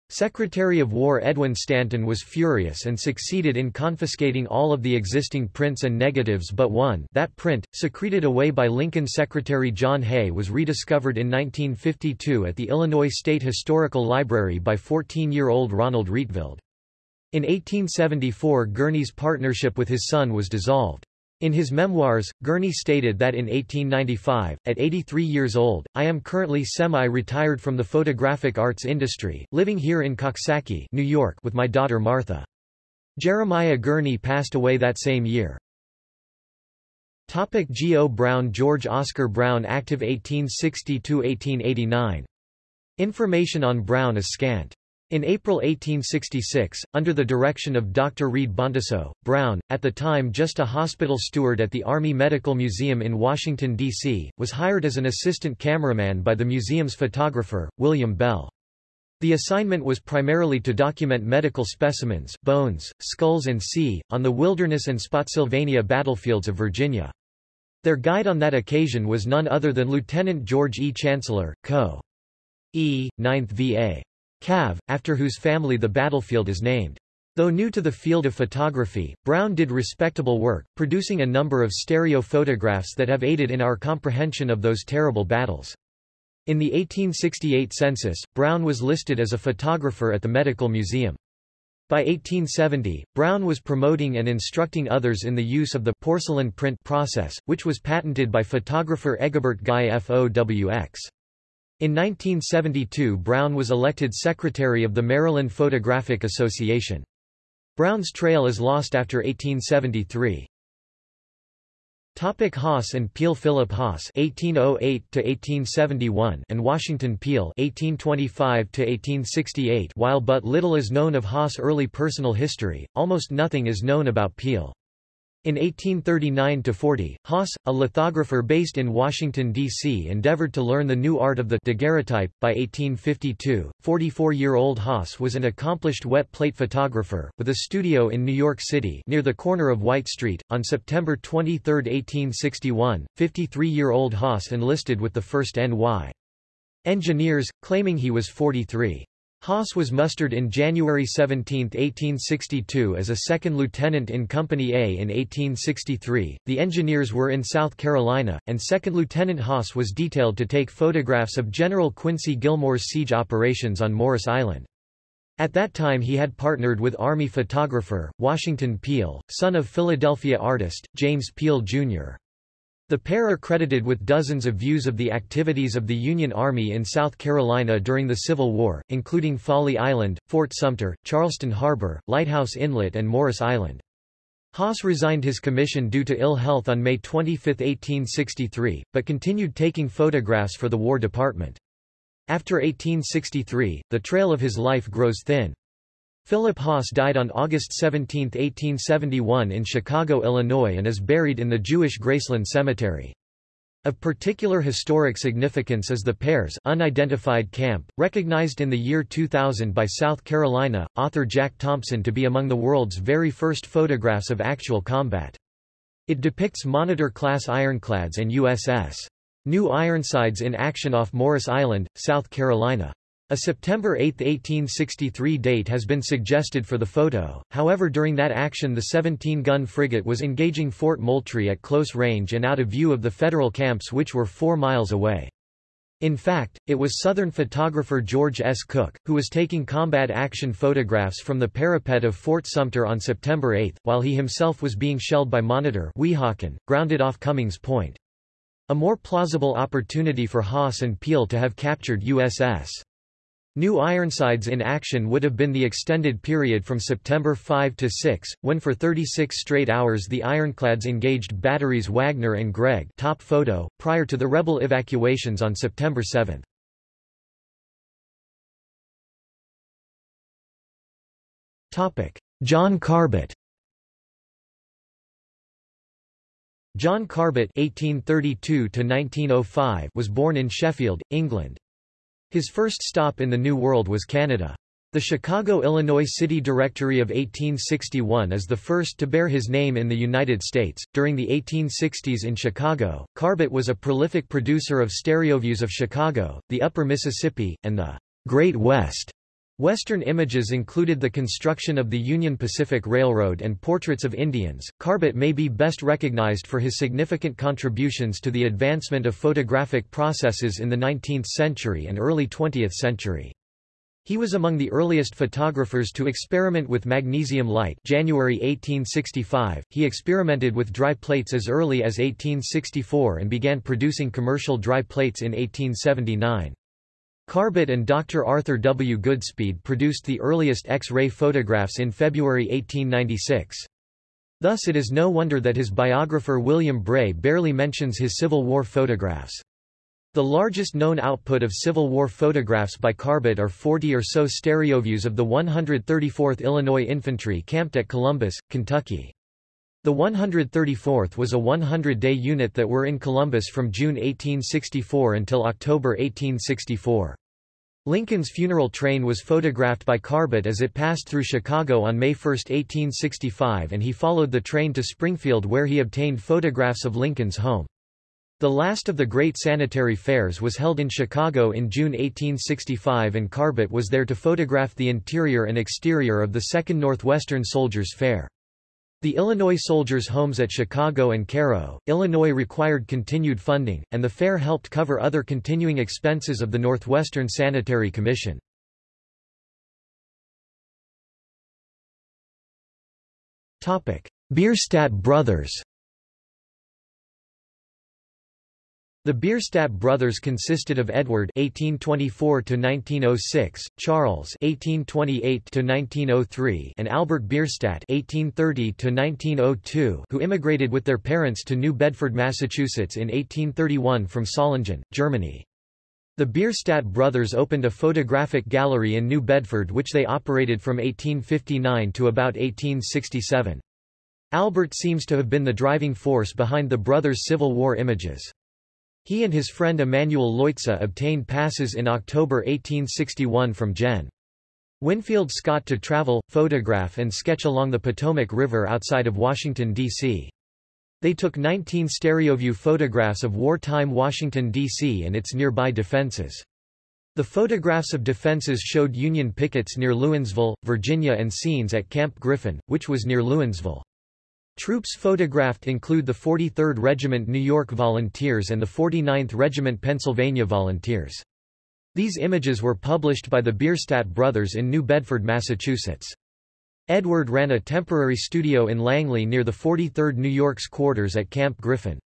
Secretary of War Edwin Stanton was furious and succeeded in confiscating all of the existing prints and negatives but one that print, secreted away by Lincoln Secretary John Hay was rediscovered in 1952 at the Illinois State Historical Library by 14-year-old Ronald Rietveld. In 1874 Gurney's partnership with his son was dissolved. In his memoirs, Gurney stated that in 1895, at 83 years old, I am currently semi-retired from the photographic arts industry, living here in Coxsackie, New York with my daughter Martha. Jeremiah Gurney passed away that same year. Topic G. O. Brown George Oscar Brown Active 1860–1889. Information on Brown is scant. In April 1866, under the direction of Dr. Reed Bontecou, Brown, at the time just a hospital steward at the Army Medical Museum in Washington, D.C., was hired as an assistant cameraman by the museum's photographer, William Bell. The assignment was primarily to document medical specimens bones, skulls and sea, on the Wilderness and Spotsylvania battlefields of Virginia. Their guide on that occasion was none other than Lieutenant George E. Chancellor, Co. E. 9th VA. Cav, after whose family the battlefield is named. Though new to the field of photography, Brown did respectable work, producing a number of stereo photographs that have aided in our comprehension of those terrible battles. In the 1868 census, Brown was listed as a photographer at the Medical Museum. By 1870, Brown was promoting and instructing others in the use of the porcelain print process, which was patented by photographer Egbert Guy FOWX. In 1972 Brown was elected secretary of the Maryland Photographic Association. Brown's trail is lost after 1873. Topic Haas and Peale Philip Haas (1808–1871) and Washington Peale (1825–1868). While but little is known of Haas' early personal history, almost nothing is known about Peale. In 1839–40, Haas, a lithographer based in Washington, D.C. endeavored to learn the new art of the daguerreotype. By 1852, 44-year-old Haas was an accomplished wet plate photographer, with a studio in New York City near the corner of White Street. On September 23, 1861, 53-year-old Haas enlisted with the 1st N.Y. Engineers, claiming he was 43. Haas was mustered in January 17, 1862 as a second lieutenant in Company A in 1863. The engineers were in South Carolina, and Second Lieutenant Haas was detailed to take photographs of General Quincy Gillmore's siege operations on Morris Island. At that time he had partnered with Army photographer, Washington Peale, son of Philadelphia artist, James Peale, Jr. The pair are credited with dozens of views of the activities of the Union Army in South Carolina during the Civil War, including Folly Island, Fort Sumter, Charleston Harbor, Lighthouse Inlet and Morris Island. Haas resigned his commission due to ill health on May 25, 1863, but continued taking photographs for the War Department. After 1863, the trail of his life grows thin. Philip Haas died on August 17, 1871 in Chicago, Illinois and is buried in the Jewish Graceland Cemetery. Of particular historic significance is the pair's unidentified camp, recognized in the year 2000 by South Carolina, author Jack Thompson to be among the world's very first photographs of actual combat. It depicts Monitor-class ironclads and USS New Ironsides in action off Morris Island, South Carolina. A September 8, 1863 date has been suggested for the photo, however during that action the 17-gun frigate was engaging Fort Moultrie at close range and out of view of the Federal camps which were four miles away. In fact, it was Southern photographer George S. Cook, who was taking combat action photographs from the parapet of Fort Sumter on September 8, while he himself was being shelled by Monitor Weehawken, grounded off Cummings Point. A more plausible opportunity for Haas and Peale to have captured USS. New Ironsides in action would have been the extended period from September 5 to 6, when for 36 straight hours the ironclads engaged batteries Wagner and Gregg top photo, prior to the rebel evacuations on September 7. John Carbutt John Carbutt (1832–1905) was born in Sheffield, England. His first stop in the New World was Canada. The Chicago, Illinois City Directory of 1861 is the first to bear his name in the United States. During the 1860s in Chicago, Carbutt was a prolific producer of stereoviews of Chicago, the Upper Mississippi, and the Great West. Western images included the construction of the Union Pacific Railroad and portraits of Indians. Carbutt may be best recognized for his significant contributions to the advancement of photographic processes in the 19th century and early 20th century. He was among the earliest photographers to experiment with magnesium light January 1865. He experimented with dry plates as early as 1864 and began producing commercial dry plates in 1879. Carbutt and Dr. Arthur W. Goodspeed produced the earliest X-ray photographs in February 1896. Thus it is no wonder that his biographer William Bray barely mentions his Civil War photographs. The largest known output of Civil War photographs by Carbutt are 40 or so stereoviews of the 134th Illinois Infantry camped at Columbus, Kentucky. The 134th was a 100-day unit that were in Columbus from June 1864 until October 1864. Lincoln's funeral train was photographed by Carbutt as it passed through Chicago on May 1, 1865 and he followed the train to Springfield where he obtained photographs of Lincoln's home. The last of the great sanitary fairs was held in Chicago in June 1865 and Carbutt was there to photograph the interior and exterior of the Second Northwestern Soldiers' Fair. The Illinois soldiers' homes at Chicago and Cairo, Illinois required continued funding, and the fair helped cover other continuing expenses of the Northwestern Sanitary Commission. Bierstadt brothers The Bierstadt brothers consisted of Edward (1824–1906), Charles (1828–1903), and Albert Bierstadt (1830–1902), who immigrated with their parents to New Bedford, Massachusetts in 1831 from Solingen, Germany. The Bierstadt brothers opened a photographic gallery in New Bedford which they operated from 1859 to about 1867. Albert seems to have been the driving force behind the brothers' Civil War images. He and his friend Emanuel Leutze obtained passes in October 1861 from Gen. Winfield Scott to travel, photograph and sketch along the Potomac River outside of Washington, D.C. They took 19 stereoview photographs of wartime Washington, D.C. and its nearby defenses. The photographs of defenses showed Union pickets near Lewinsville, Virginia and scenes at Camp Griffin, which was near Lewinsville. Troops photographed include the 43rd Regiment New York Volunteers and the 49th Regiment Pennsylvania Volunteers. These images were published by the Bierstadt brothers in New Bedford, Massachusetts. Edward ran a temporary studio in Langley near the 43rd New York's quarters at Camp Griffin.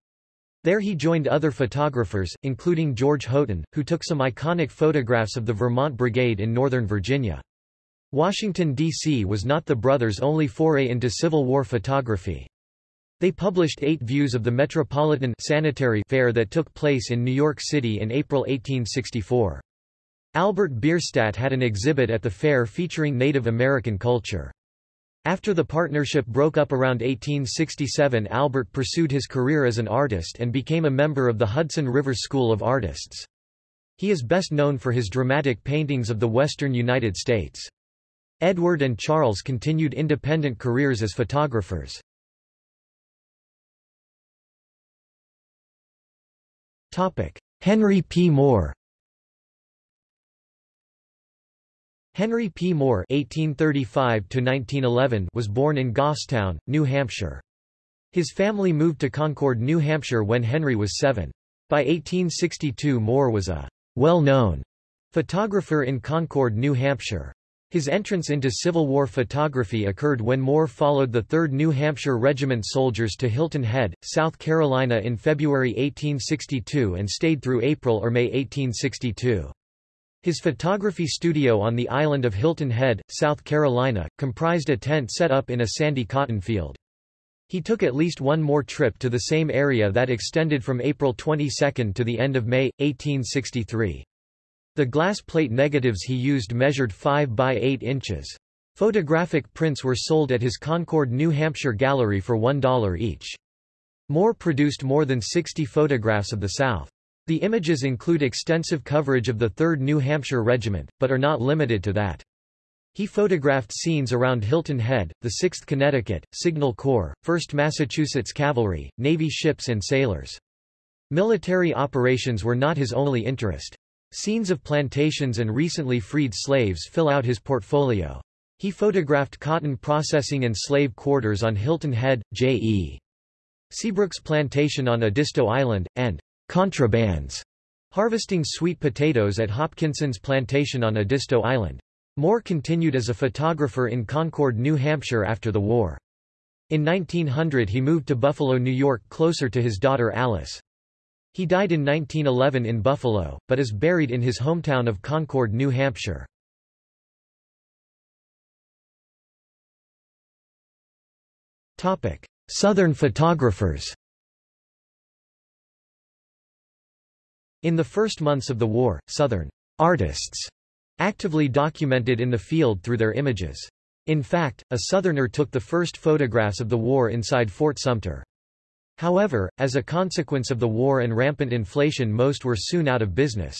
There he joined other photographers, including George Houghton, who took some iconic photographs of the Vermont Brigade in Northern Virginia. Washington, D.C. was not the brothers' only foray into Civil War photography. They published eight views of the Metropolitan Sanitary Fair that took place in New York City in April 1864. Albert Bierstadt had an exhibit at the fair featuring Native American culture. After the partnership broke up around 1867 Albert pursued his career as an artist and became a member of the Hudson River School of Artists. He is best known for his dramatic paintings of the western United States. Edward and Charles continued independent careers as photographers. Henry P. Moore Henry P. Moore (1835–1911) was born in Goffstown, New Hampshire. His family moved to Concord, New Hampshire when Henry was seven. By 1862 Moore was a well-known photographer in Concord, New Hampshire. His entrance into Civil War photography occurred when Moore followed the 3rd New Hampshire Regiment soldiers to Hilton Head, South Carolina in February 1862 and stayed through April or May 1862. His photography studio on the island of Hilton Head, South Carolina, comprised a tent set up in a sandy cotton field. He took at least one more trip to the same area that extended from April 22 to the end of May, 1863. The glass plate negatives he used measured 5 by 8 inches. Photographic prints were sold at his Concord, New Hampshire gallery for $1 each. Moore produced more than 60 photographs of the South. The images include extensive coverage of the 3rd New Hampshire Regiment, but are not limited to that. He photographed scenes around Hilton Head, the 6th Connecticut, Signal Corps, 1st Massachusetts Cavalry, Navy ships and sailors. Military operations were not his only interest. Scenes of plantations and recently freed slaves fill out his portfolio. He photographed cotton processing and slave quarters on Hilton Head, J.E. Seabrook's plantation on Edisto Island, and contrabands, harvesting sweet potatoes at Hopkinson's plantation on Edisto Island. Moore continued as a photographer in Concord, New Hampshire after the war. In 1900 he moved to Buffalo, New York closer to his daughter Alice. He died in 1911 in Buffalo, but is buried in his hometown of Concord, New Hampshire. Southern photographers In the first months of the war, Southern artists actively documented in the field through their images. In fact, a Southerner took the first photographs of the war inside Fort Sumter. However, as a consequence of the war and rampant inflation most were soon out of business.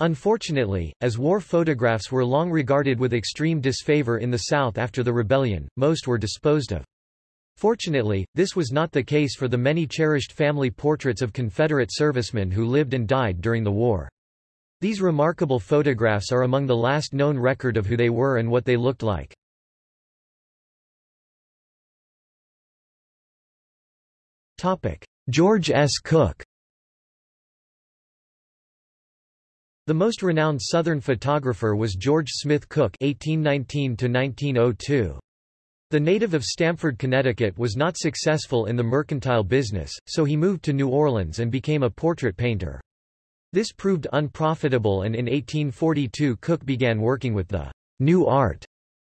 Unfortunately, as war photographs were long regarded with extreme disfavor in the South after the rebellion, most were disposed of. Fortunately, this was not the case for the many cherished family portraits of Confederate servicemen who lived and died during the war. These remarkable photographs are among the last known record of who they were and what they looked like. George S. Cook The most renowned Southern photographer was George Smith Cook (1819–1902). The native of Stamford, Connecticut was not successful in the mercantile business, so he moved to New Orleans and became a portrait painter. This proved unprofitable and in 1842 Cook began working with the new art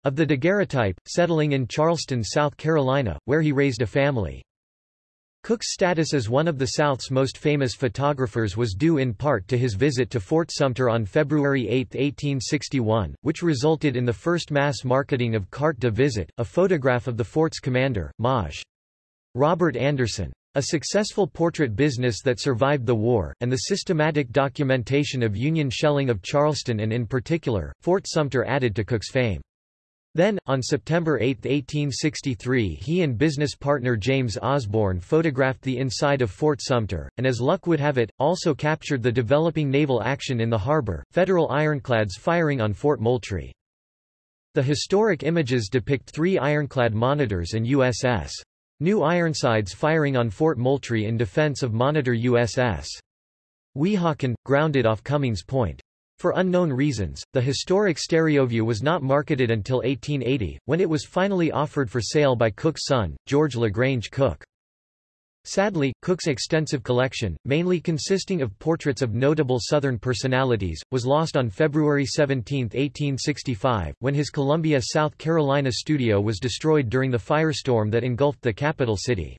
of the daguerreotype, settling in Charleston, South Carolina, where he raised a family. Cook's status as one of the South's most famous photographers was due in part to his visit to Fort Sumter on February 8, 1861, which resulted in the first mass marketing of carte de visite, a photograph of the fort's commander, Maj. Robert Anderson. A successful portrait business that survived the war, and the systematic documentation of Union shelling of Charleston and in particular, Fort Sumter added to Cook's fame. Then, on September 8, 1863 he and business partner James Osborne photographed the inside of Fort Sumter, and as luck would have it, also captured the developing naval action in the harbor, Federal ironclads firing on Fort Moultrie. The historic images depict three ironclad monitors and USS. New Ironsides firing on Fort Moultrie in defense of monitor USS. Weehawken, grounded off Cummings Point. For unknown reasons, the historic Stereoview was not marketed until 1880, when it was finally offered for sale by Cook's son, George LaGrange Cook. Sadly, Cook's extensive collection, mainly consisting of portraits of notable Southern personalities, was lost on February 17, 1865, when his Columbia, South Carolina studio was destroyed during the firestorm that engulfed the capital city.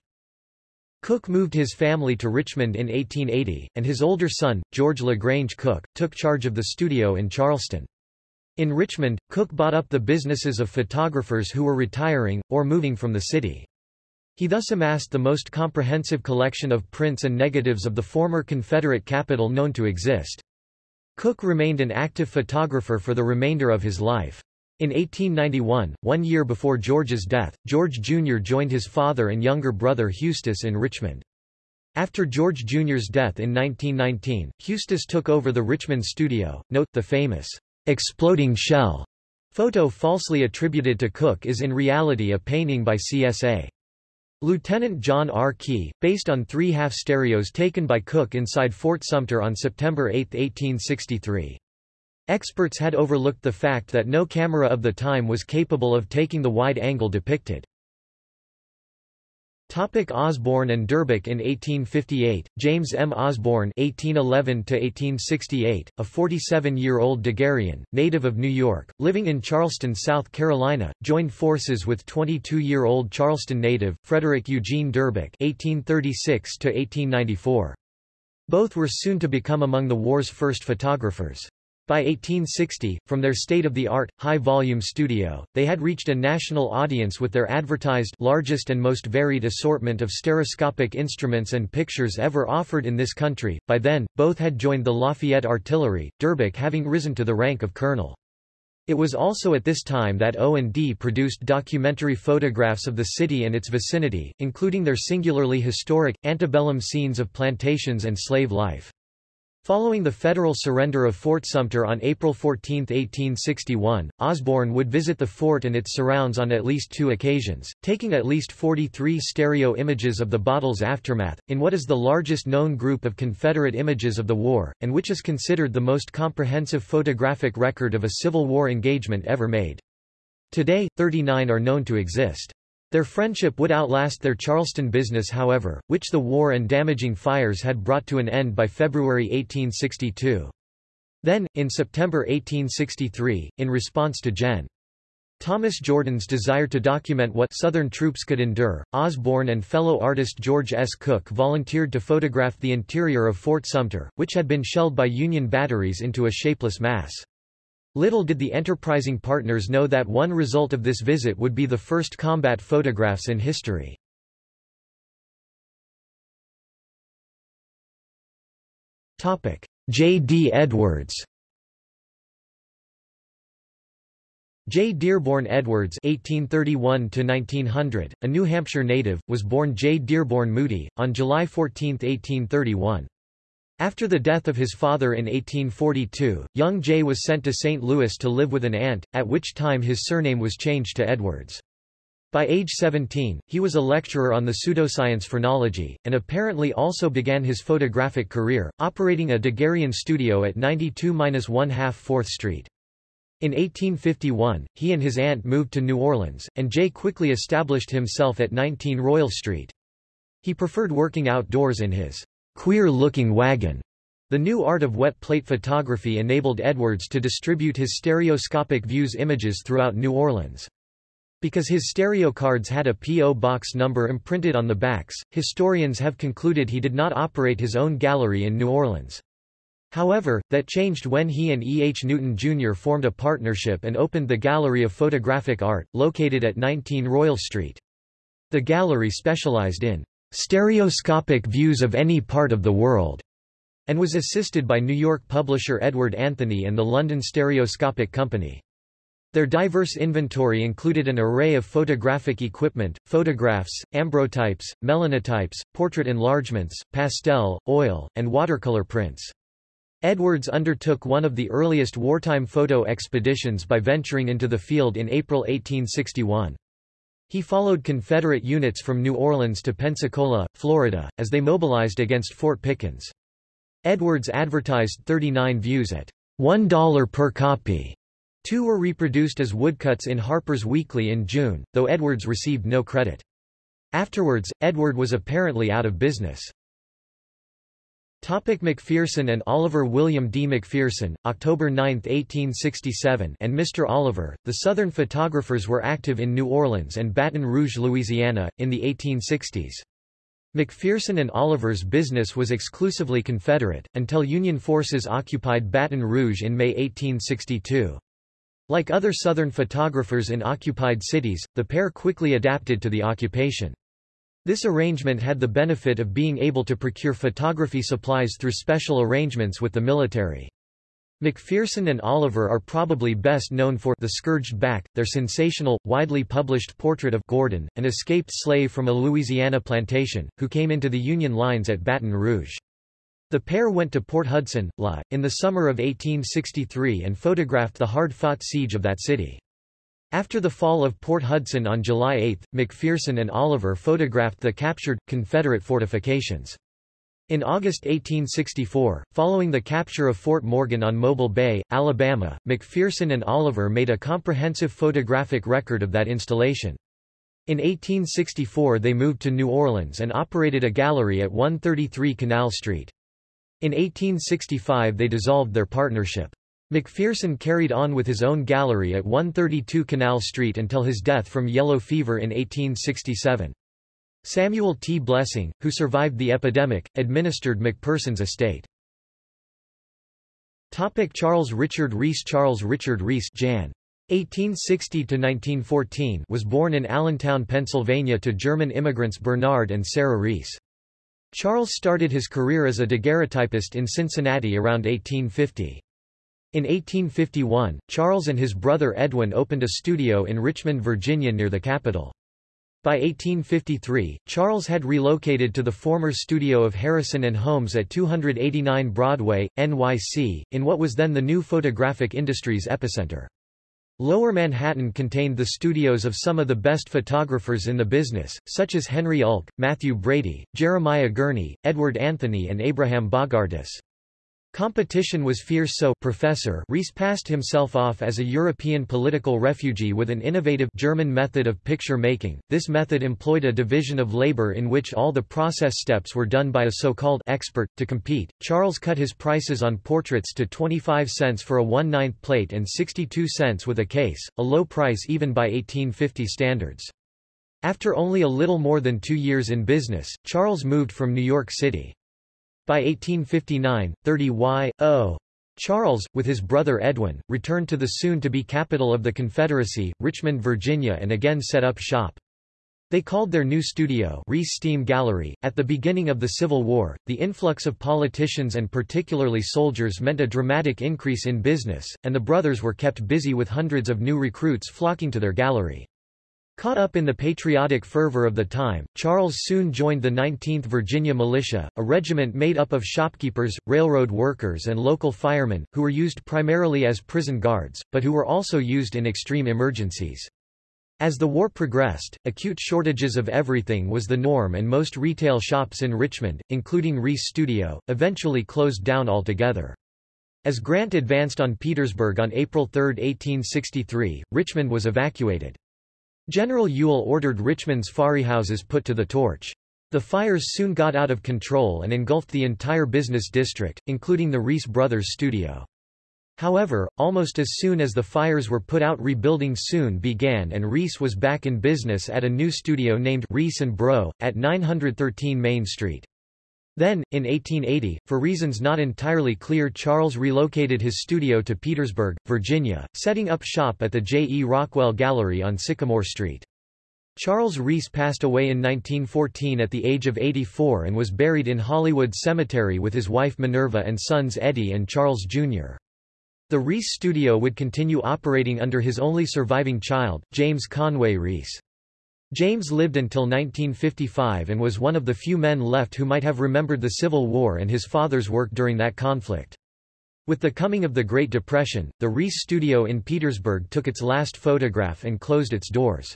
Cook moved his family to Richmond in 1880, and his older son, George LaGrange Cook, took charge of the studio in Charleston. In Richmond, Cook bought up the businesses of photographers who were retiring, or moving from the city. He thus amassed the most comprehensive collection of prints and negatives of the former Confederate capital known to exist. Cook remained an active photographer for the remainder of his life. In 1891, one year before George's death, George Jr. joined his father and younger brother Huestis in Richmond. After George Jr.'s death in 1919, Huestis took over the Richmond studio. Note, the famous exploding shell photo falsely attributed to Cook is in reality a painting by CSA. Lieutenant John R. Key, based on three half stereos taken by Cook inside Fort Sumter on September 8, 1863. Experts had overlooked the fact that no camera of the time was capable of taking the wide angle depicted. Topic Osborne and Durbec In 1858, James M. Osborne (1811–1868), a 47-year-old Daguerrean, native of New York, living in Charleston, South Carolina, joined forces with 22-year-old Charleston native Frederick Eugene Durbec (1836–1894). Both were soon to become among the war's first photographers. By 1860, from their state-of-the-art, high-volume studio, they had reached a national audience with their advertised largest and most varied assortment of stereoscopic instruments and pictures ever offered in this country. By then, both had joined the Lafayette Artillery, Durbec having risen to the rank of colonel. It was also at this time that O&D produced documentary photographs of the city and its vicinity, including their singularly historic, antebellum scenes of plantations and slave life. Following the federal surrender of Fort Sumter on April 14, 1861, Osborne would visit the fort and its surrounds on at least two occasions, taking at least 43 stereo images of the battle's aftermath, in what is the largest known group of Confederate images of the war, and which is considered the most comprehensive photographic record of a Civil War engagement ever made. Today, 39 are known to exist. Their friendship would outlast their Charleston business however, which the war and damaging fires had brought to an end by February 1862. Then, in September 1863, in response to Gen. Thomas Jordan's desire to document what Southern troops could endure, Osborne and fellow artist George S. Cook volunteered to photograph the interior of Fort Sumter, which had been shelled by Union batteries into a shapeless mass. Little did the enterprising partners know that one result of this visit would be the first combat photographs in history. J. D. Edwards J. Dearborn Edwards (1831–1900), a New Hampshire native, was born J. Dearborn Moody on July 14, 1831. After the death of his father in 1842, young Jay was sent to St. Louis to live with an aunt, at which time his surname was changed to Edwards. By age 17, he was a lecturer on the pseudoscience phrenology, and apparently also began his photographic career, operating a Daguerrean studio at 92-1 4th Street. In 1851, he and his aunt moved to New Orleans, and Jay quickly established himself at 19 Royal Street. He preferred working outdoors in his queer-looking wagon. The new art of wet plate photography enabled Edwards to distribute his stereoscopic views images throughout New Orleans. Because his stereo cards had a P.O. box number imprinted on the backs, historians have concluded he did not operate his own gallery in New Orleans. However, that changed when he and E. H. Newton Jr. formed a partnership and opened the Gallery of Photographic Art, located at 19 Royal Street. The gallery specialized in stereoscopic views of any part of the world, and was assisted by New York publisher Edward Anthony and the London Stereoscopic Company. Their diverse inventory included an array of photographic equipment, photographs, ambrotypes, melanotypes, portrait enlargements, pastel, oil, and watercolor prints. Edwards undertook one of the earliest wartime photo expeditions by venturing into the field in April 1861. He followed Confederate units from New Orleans to Pensacola, Florida, as they mobilized against Fort Pickens. Edwards advertised 39 views at $1 per copy. Two were reproduced as woodcuts in Harper's Weekly in June, though Edwards received no credit. Afterwards, Edward was apparently out of business. Topic McPherson and Oliver William D. McPherson, October 9, 1867 and Mr. Oliver, the Southern photographers were active in New Orleans and Baton Rouge, Louisiana, in the 1860s. McPherson and Oliver's business was exclusively Confederate, until Union forces occupied Baton Rouge in May 1862. Like other Southern photographers in occupied cities, the pair quickly adapted to the occupation. This arrangement had the benefit of being able to procure photography supplies through special arrangements with the military. McPherson and Oliver are probably best known for The Scourged Back, their sensational, widely published portrait of Gordon, an escaped slave from a Louisiana plantation, who came into the Union lines at Baton Rouge. The pair went to Port Hudson, La, in the summer of 1863 and photographed the hard-fought siege of that city. After the fall of Port Hudson on July 8, McPherson and Oliver photographed the captured, Confederate fortifications. In August 1864, following the capture of Fort Morgan on Mobile Bay, Alabama, McPherson and Oliver made a comprehensive photographic record of that installation. In 1864 they moved to New Orleans and operated a gallery at 133 Canal Street. In 1865 they dissolved their partnership. McPherson carried on with his own gallery at 132 Canal Street until his death from yellow fever in 1867. Samuel T. Blessing, who survived the epidemic, administered McPherson's estate. Topic Charles Richard Rees Charles Richard Rees Jan. 1860–1914 was born in Allentown, Pennsylvania to German immigrants Bernard and Sarah Rees. Charles started his career as a daguerreotypist in Cincinnati around 1850. In 1851, Charles and his brother Edwin opened a studio in Richmond, Virginia near the capital. By 1853, Charles had relocated to the former studio of Harrison and Holmes at 289 Broadway, NYC, in what was then the new photographic industry's epicenter. Lower Manhattan contained the studios of some of the best photographers in the business, such as Henry Ulck, Mathew Brady, Jeremiah Gurney, Edward Anthony and Abraham Bogardus. Competition was fierce so Professor Rees passed himself off as a European political refugee with an innovative German method of picture making. This method employed a division of labor in which all the process steps were done by a so-called expert. To compete, Charles cut his prices on portraits to 25 cents for a 1 9 plate and 62 cents with a case, a low price even by 1850 standards. After only a little more than two years in business, Charles moved from New York City. By 1859, 30 Y.O. Charles, with his brother Edwin, returned to the soon-to-be capital of the Confederacy, Richmond, Virginia and again set up shop. They called their new studio Rees Steam Gallery. At the beginning of the Civil War, the influx of politicians and particularly soldiers meant a dramatic increase in business, and the brothers were kept busy with hundreds of new recruits flocking to their gallery. Caught up in the patriotic fervor of the time, Charles soon joined the 19th Virginia Militia, a regiment made up of shopkeepers, railroad workers and local firemen, who were used primarily as prison guards, but who were also used in extreme emergencies. As the war progressed, acute shortages of everything was the norm and most retail shops in Richmond, including Rees Studio, eventually closed down altogether. As Grant advanced on Petersburg on April 3, 1863, Richmond was evacuated. General Ewell ordered Richmond's houses put to the torch. The fires soon got out of control and engulfed the entire business district, including the Rees Brothers studio. However, almost as soon as the fires were put out rebuilding soon began and Rees was back in business at a new studio named Rees & Bro, at 913 Main Street. Then, in 1880, for reasons not entirely clear Charles relocated his studio to Petersburg, Virginia, setting up shop at the J. E. Rockwell Gallery on Sycamore Street. Charles Rees passed away in 1914 at the age of 84 and was buried in Hollywood Cemetery with his wife Minerva and sons Eddie and Charles Jr. The Rees studio would continue operating under his only surviving child, James Conway Rees. James lived until 1955 and was one of the few men left who might have remembered the Civil War and his father's work during that conflict. With the coming of the Great Depression, the Rees studio in Petersburg took its last photograph and closed its doors.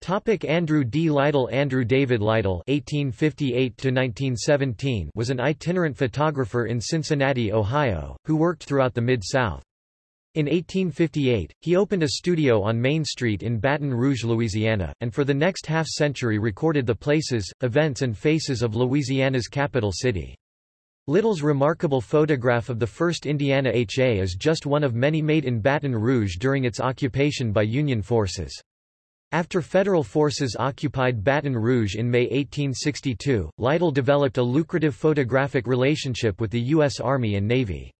Topic Andrew D. Lytle Andrew David Lytle (1858–1917) was an itinerant photographer in Cincinnati, Ohio, who worked throughout the Mid-South. In 1858, he opened a studio on Main Street in Baton Rouge, Louisiana, and for the next half-century recorded the places, events and faces of Louisiana's capital city. Lytle's remarkable photograph of the first Indiana HA is just one of many made in Baton Rouge during its occupation by Union forces. After federal forces occupied Baton Rouge in May 1862, Lytle developed a lucrative photographic relationship with the U.S. Army and Navy.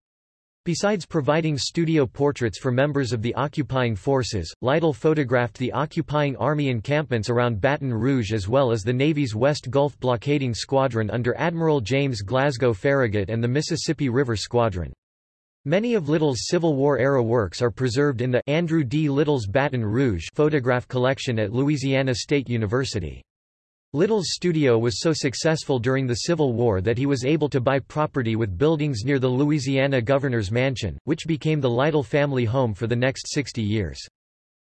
Besides providing studio portraits for members of the occupying forces, Lytle photographed the occupying army encampments around Baton Rouge as well as the Navy's West Gulf blockading squadron under Admiral James Glasgow Farragut and the Mississippi River Squadron. Many of Lytle's Civil War-era works are preserved in the Andrew D. Lytle's Baton Rouge photograph collection at Louisiana State University. Lytle's studio was so successful during the Civil War that he was able to buy property with buildings near the Louisiana governor's mansion, which became the Lytle family home for the next 60 years.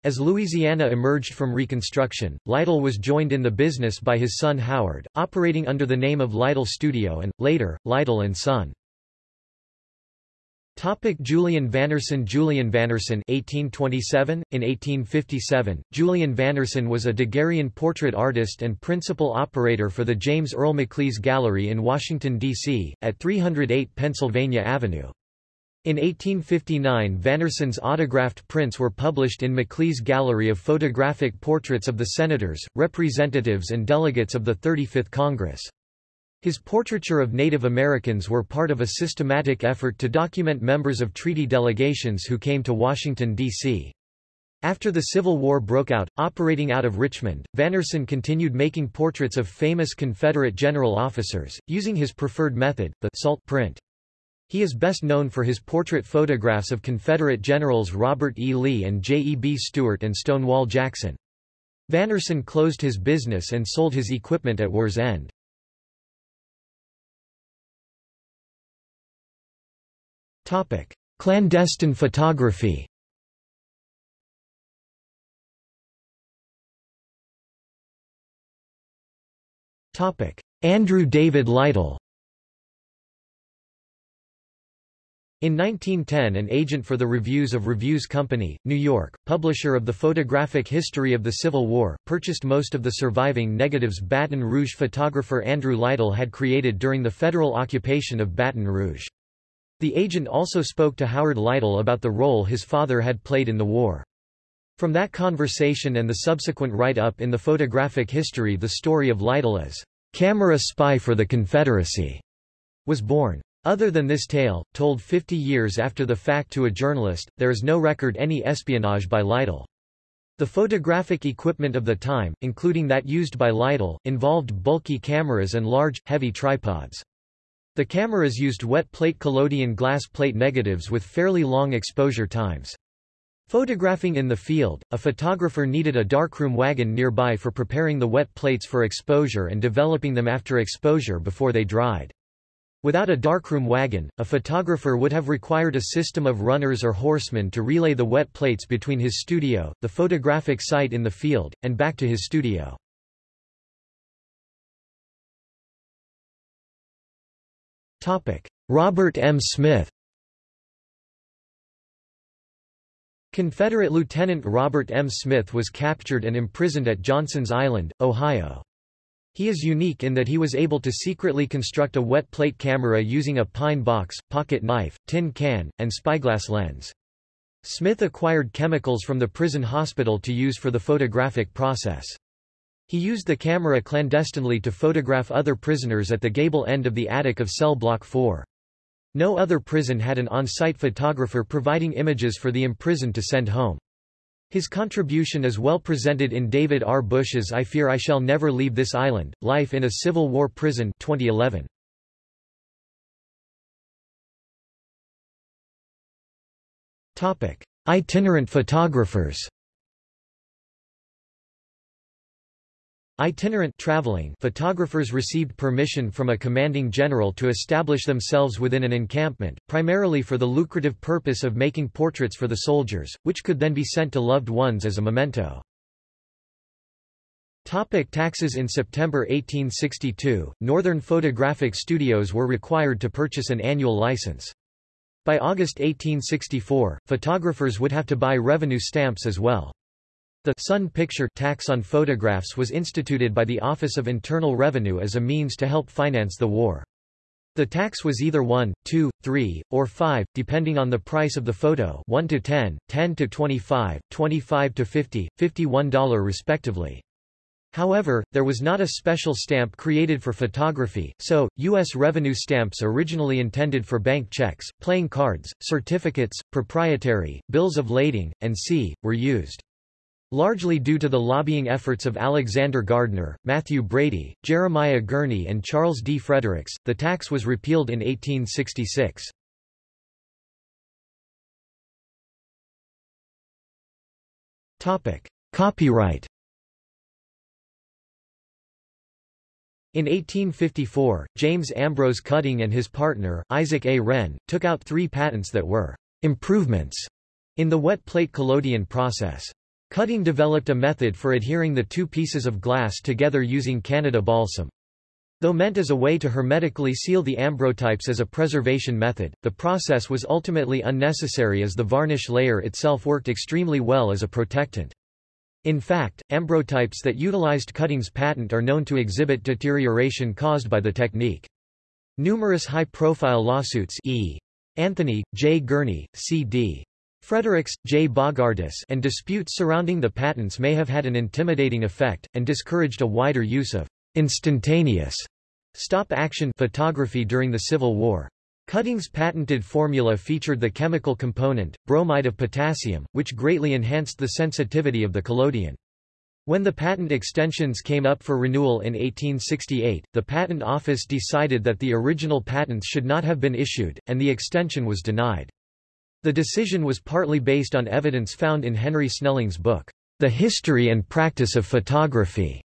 As Louisiana emerged from Reconstruction, Lytle was joined in the business by his son Howard, operating under the name of Lytle Studio and, later, Lytle Son. Topic Julian Vannerson Julian Vannerson 1827 in 1857 Julian Vannerson was a Daguerrean portrait artist and principal operator for the James Earl McClees Gallery in Washington D.C. at 308 Pennsylvania Avenue in 1859 Vannerson's autographed prints were published in McClees Gallery of photographic portraits of the senators, representatives and delegates of the 35th Congress. His portraiture of Native Americans were part of a systematic effort to document members of treaty delegations who came to Washington, D.C. After the Civil War broke out, operating out of Richmond, Vannerson continued making portraits of famous Confederate general officers, using his preferred method, the salt print. He is best known for his portrait photographs of Confederate generals Robert E. Lee and J. E. B. Stuart and Stonewall Jackson. Vannerson closed his business and sold his equipment at war's end. Topic: Clandestine photography. Topic: Andrew David Lytle. In 1910 an agent for the Reviews of Reviews Company, New York, publisher of the photographic history of the Civil War, purchased most of the surviving negatives Baton Rouge photographer Andrew Lytle had created during the federal occupation of Baton Rouge. The agent also spoke to Howard Lytle about the role his father had played in the war. From that conversation and the subsequent write-up in the photographic history the story of Lytle as camera spy for the Confederacy was born. Other than this tale, told 50 years after the fact to a journalist, there is no record any espionage by Lytle. The photographic equipment of the time, including that used by Lytle, involved bulky cameras and large, heavy tripods. The cameras used wet plate collodion glass plate negatives with fairly long exposure times. Photographing in the field, a photographer needed a darkroom wagon nearby for preparing the wet plates for exposure and developing them after exposure before they dried. Without a darkroom wagon, a photographer would have required a system of runners or horsemen to relay the wet plates between his studio, the photographic site in the field, and back to his studio. Robert M. Smith Confederate Lieutenant Robert M. Smith was captured and imprisoned at Johnson's Island, Ohio. He is unique in that he was able to secretly construct a wet plate camera using a pine box, pocket knife, tin can, and spyglass lens. Smith acquired chemicals from the prison hospital to use for the photographic process. He used the camera clandestinely to photograph other prisoners at the gable end of the attic of cell block 4. No other prison had an on-site photographer providing images for the imprisoned to send home. His contribution is well presented in David R. Bush's I Fear I Shall Never Leave This Island, Life in a Civil War Prison 2011. Itinerant photographers Itinerant traveling photographers received permission from a commanding general to establish themselves within an encampment, primarily for the lucrative purpose of making portraits for the soldiers, which could then be sent to loved ones as a memento. Topic taxes In September 1862, Northern Photographic Studios were required to purchase an annual license. By August 1864, photographers would have to buy revenue stamps as well. The Sun Picture tax on photographs was instituted by the Office of Internal Revenue as a means to help finance the war. The tax was either 1, 2, 3, or 5, depending on the price of the photo 1 to 10, 10 to 25, 25 to 50, $51 respectively. However, there was not a special stamp created for photography, so, U.S. revenue stamps originally intended for bank checks, playing cards, certificates, proprietary, bills of lading, and c. were used. Largely due to the lobbying efforts of Alexander Gardner, Mathew Brady, Jeremiah Gurney and Charles D. Fredericks, the tax was repealed in 1866. Copyright In 1854, James Ambrose Cutting and his partner, Isaac A. Wren, took out three patents that were improvements in the wet plate collodion process. Cutting developed a method for adhering the two pieces of glass together using Canada balsam. Though meant as a way to hermetically seal the ambrotypes as a preservation method, the process was ultimately unnecessary as the varnish layer itself worked extremely well as a protectant. In fact, ambrotypes that utilized Cutting's patent are known to exhibit deterioration caused by the technique. Numerous high-profile lawsuits E. Anthony, J. Gurney, C.D. Fredericks, J. Bogardus and disputes surrounding the patents may have had an intimidating effect, and discouraged a wider use of instantaneous stop-action photography during the Civil War. Cutting's patented formula featured the chemical component, bromide of potassium, which greatly enhanced the sensitivity of the collodion. When the patent extensions came up for renewal in 1868, the Patent Office decided that the original patents should not have been issued, and the extension was denied. The decision was partly based on evidence found in Henry Snelling's book, The History and Practice of Photography,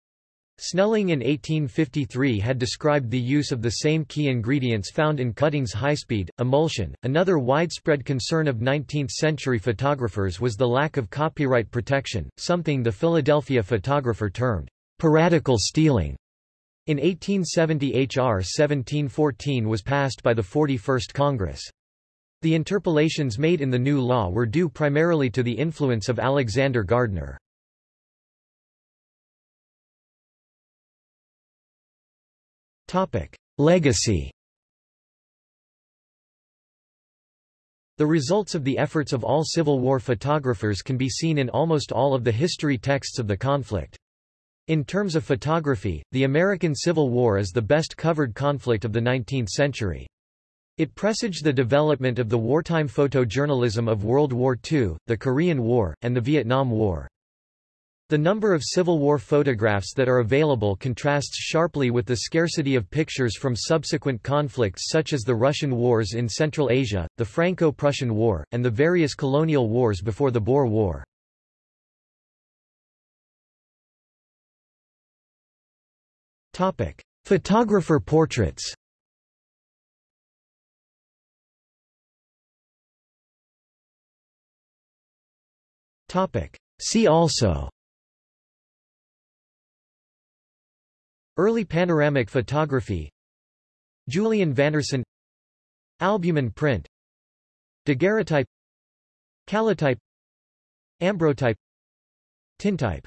Snelling in 1853 had described the use of the same key ingredients found in Cutting's high-speed emulsion. Another widespread concern of 19th-century photographers was the lack of copyright protection, something the Philadelphia photographer termed piratical stealing. In 1870 H.R. 1714 was passed by the 41st Congress. The interpolations made in the new law were due primarily to the influence of Alexander Gardner. Legacy The results of the efforts of all Civil War photographers can be seen in almost all of the history texts of the conflict. In terms of photography, the American Civil War is the best covered conflict of the 19th century. It presaged the development of the wartime photojournalism of World War II, the Korean War, and the Vietnam War. The number of Civil War photographs that are available contrasts sharply with the scarcity of pictures from subsequent conflicts such as the Russian wars in Central Asia, the Franco-Prussian War, and the various colonial wars before the Boer War. Photographer portraits See also. Early panoramic photography. Julian Vannerson Albumen print. Daguerreotype. Calotype Ambrotype. Tintype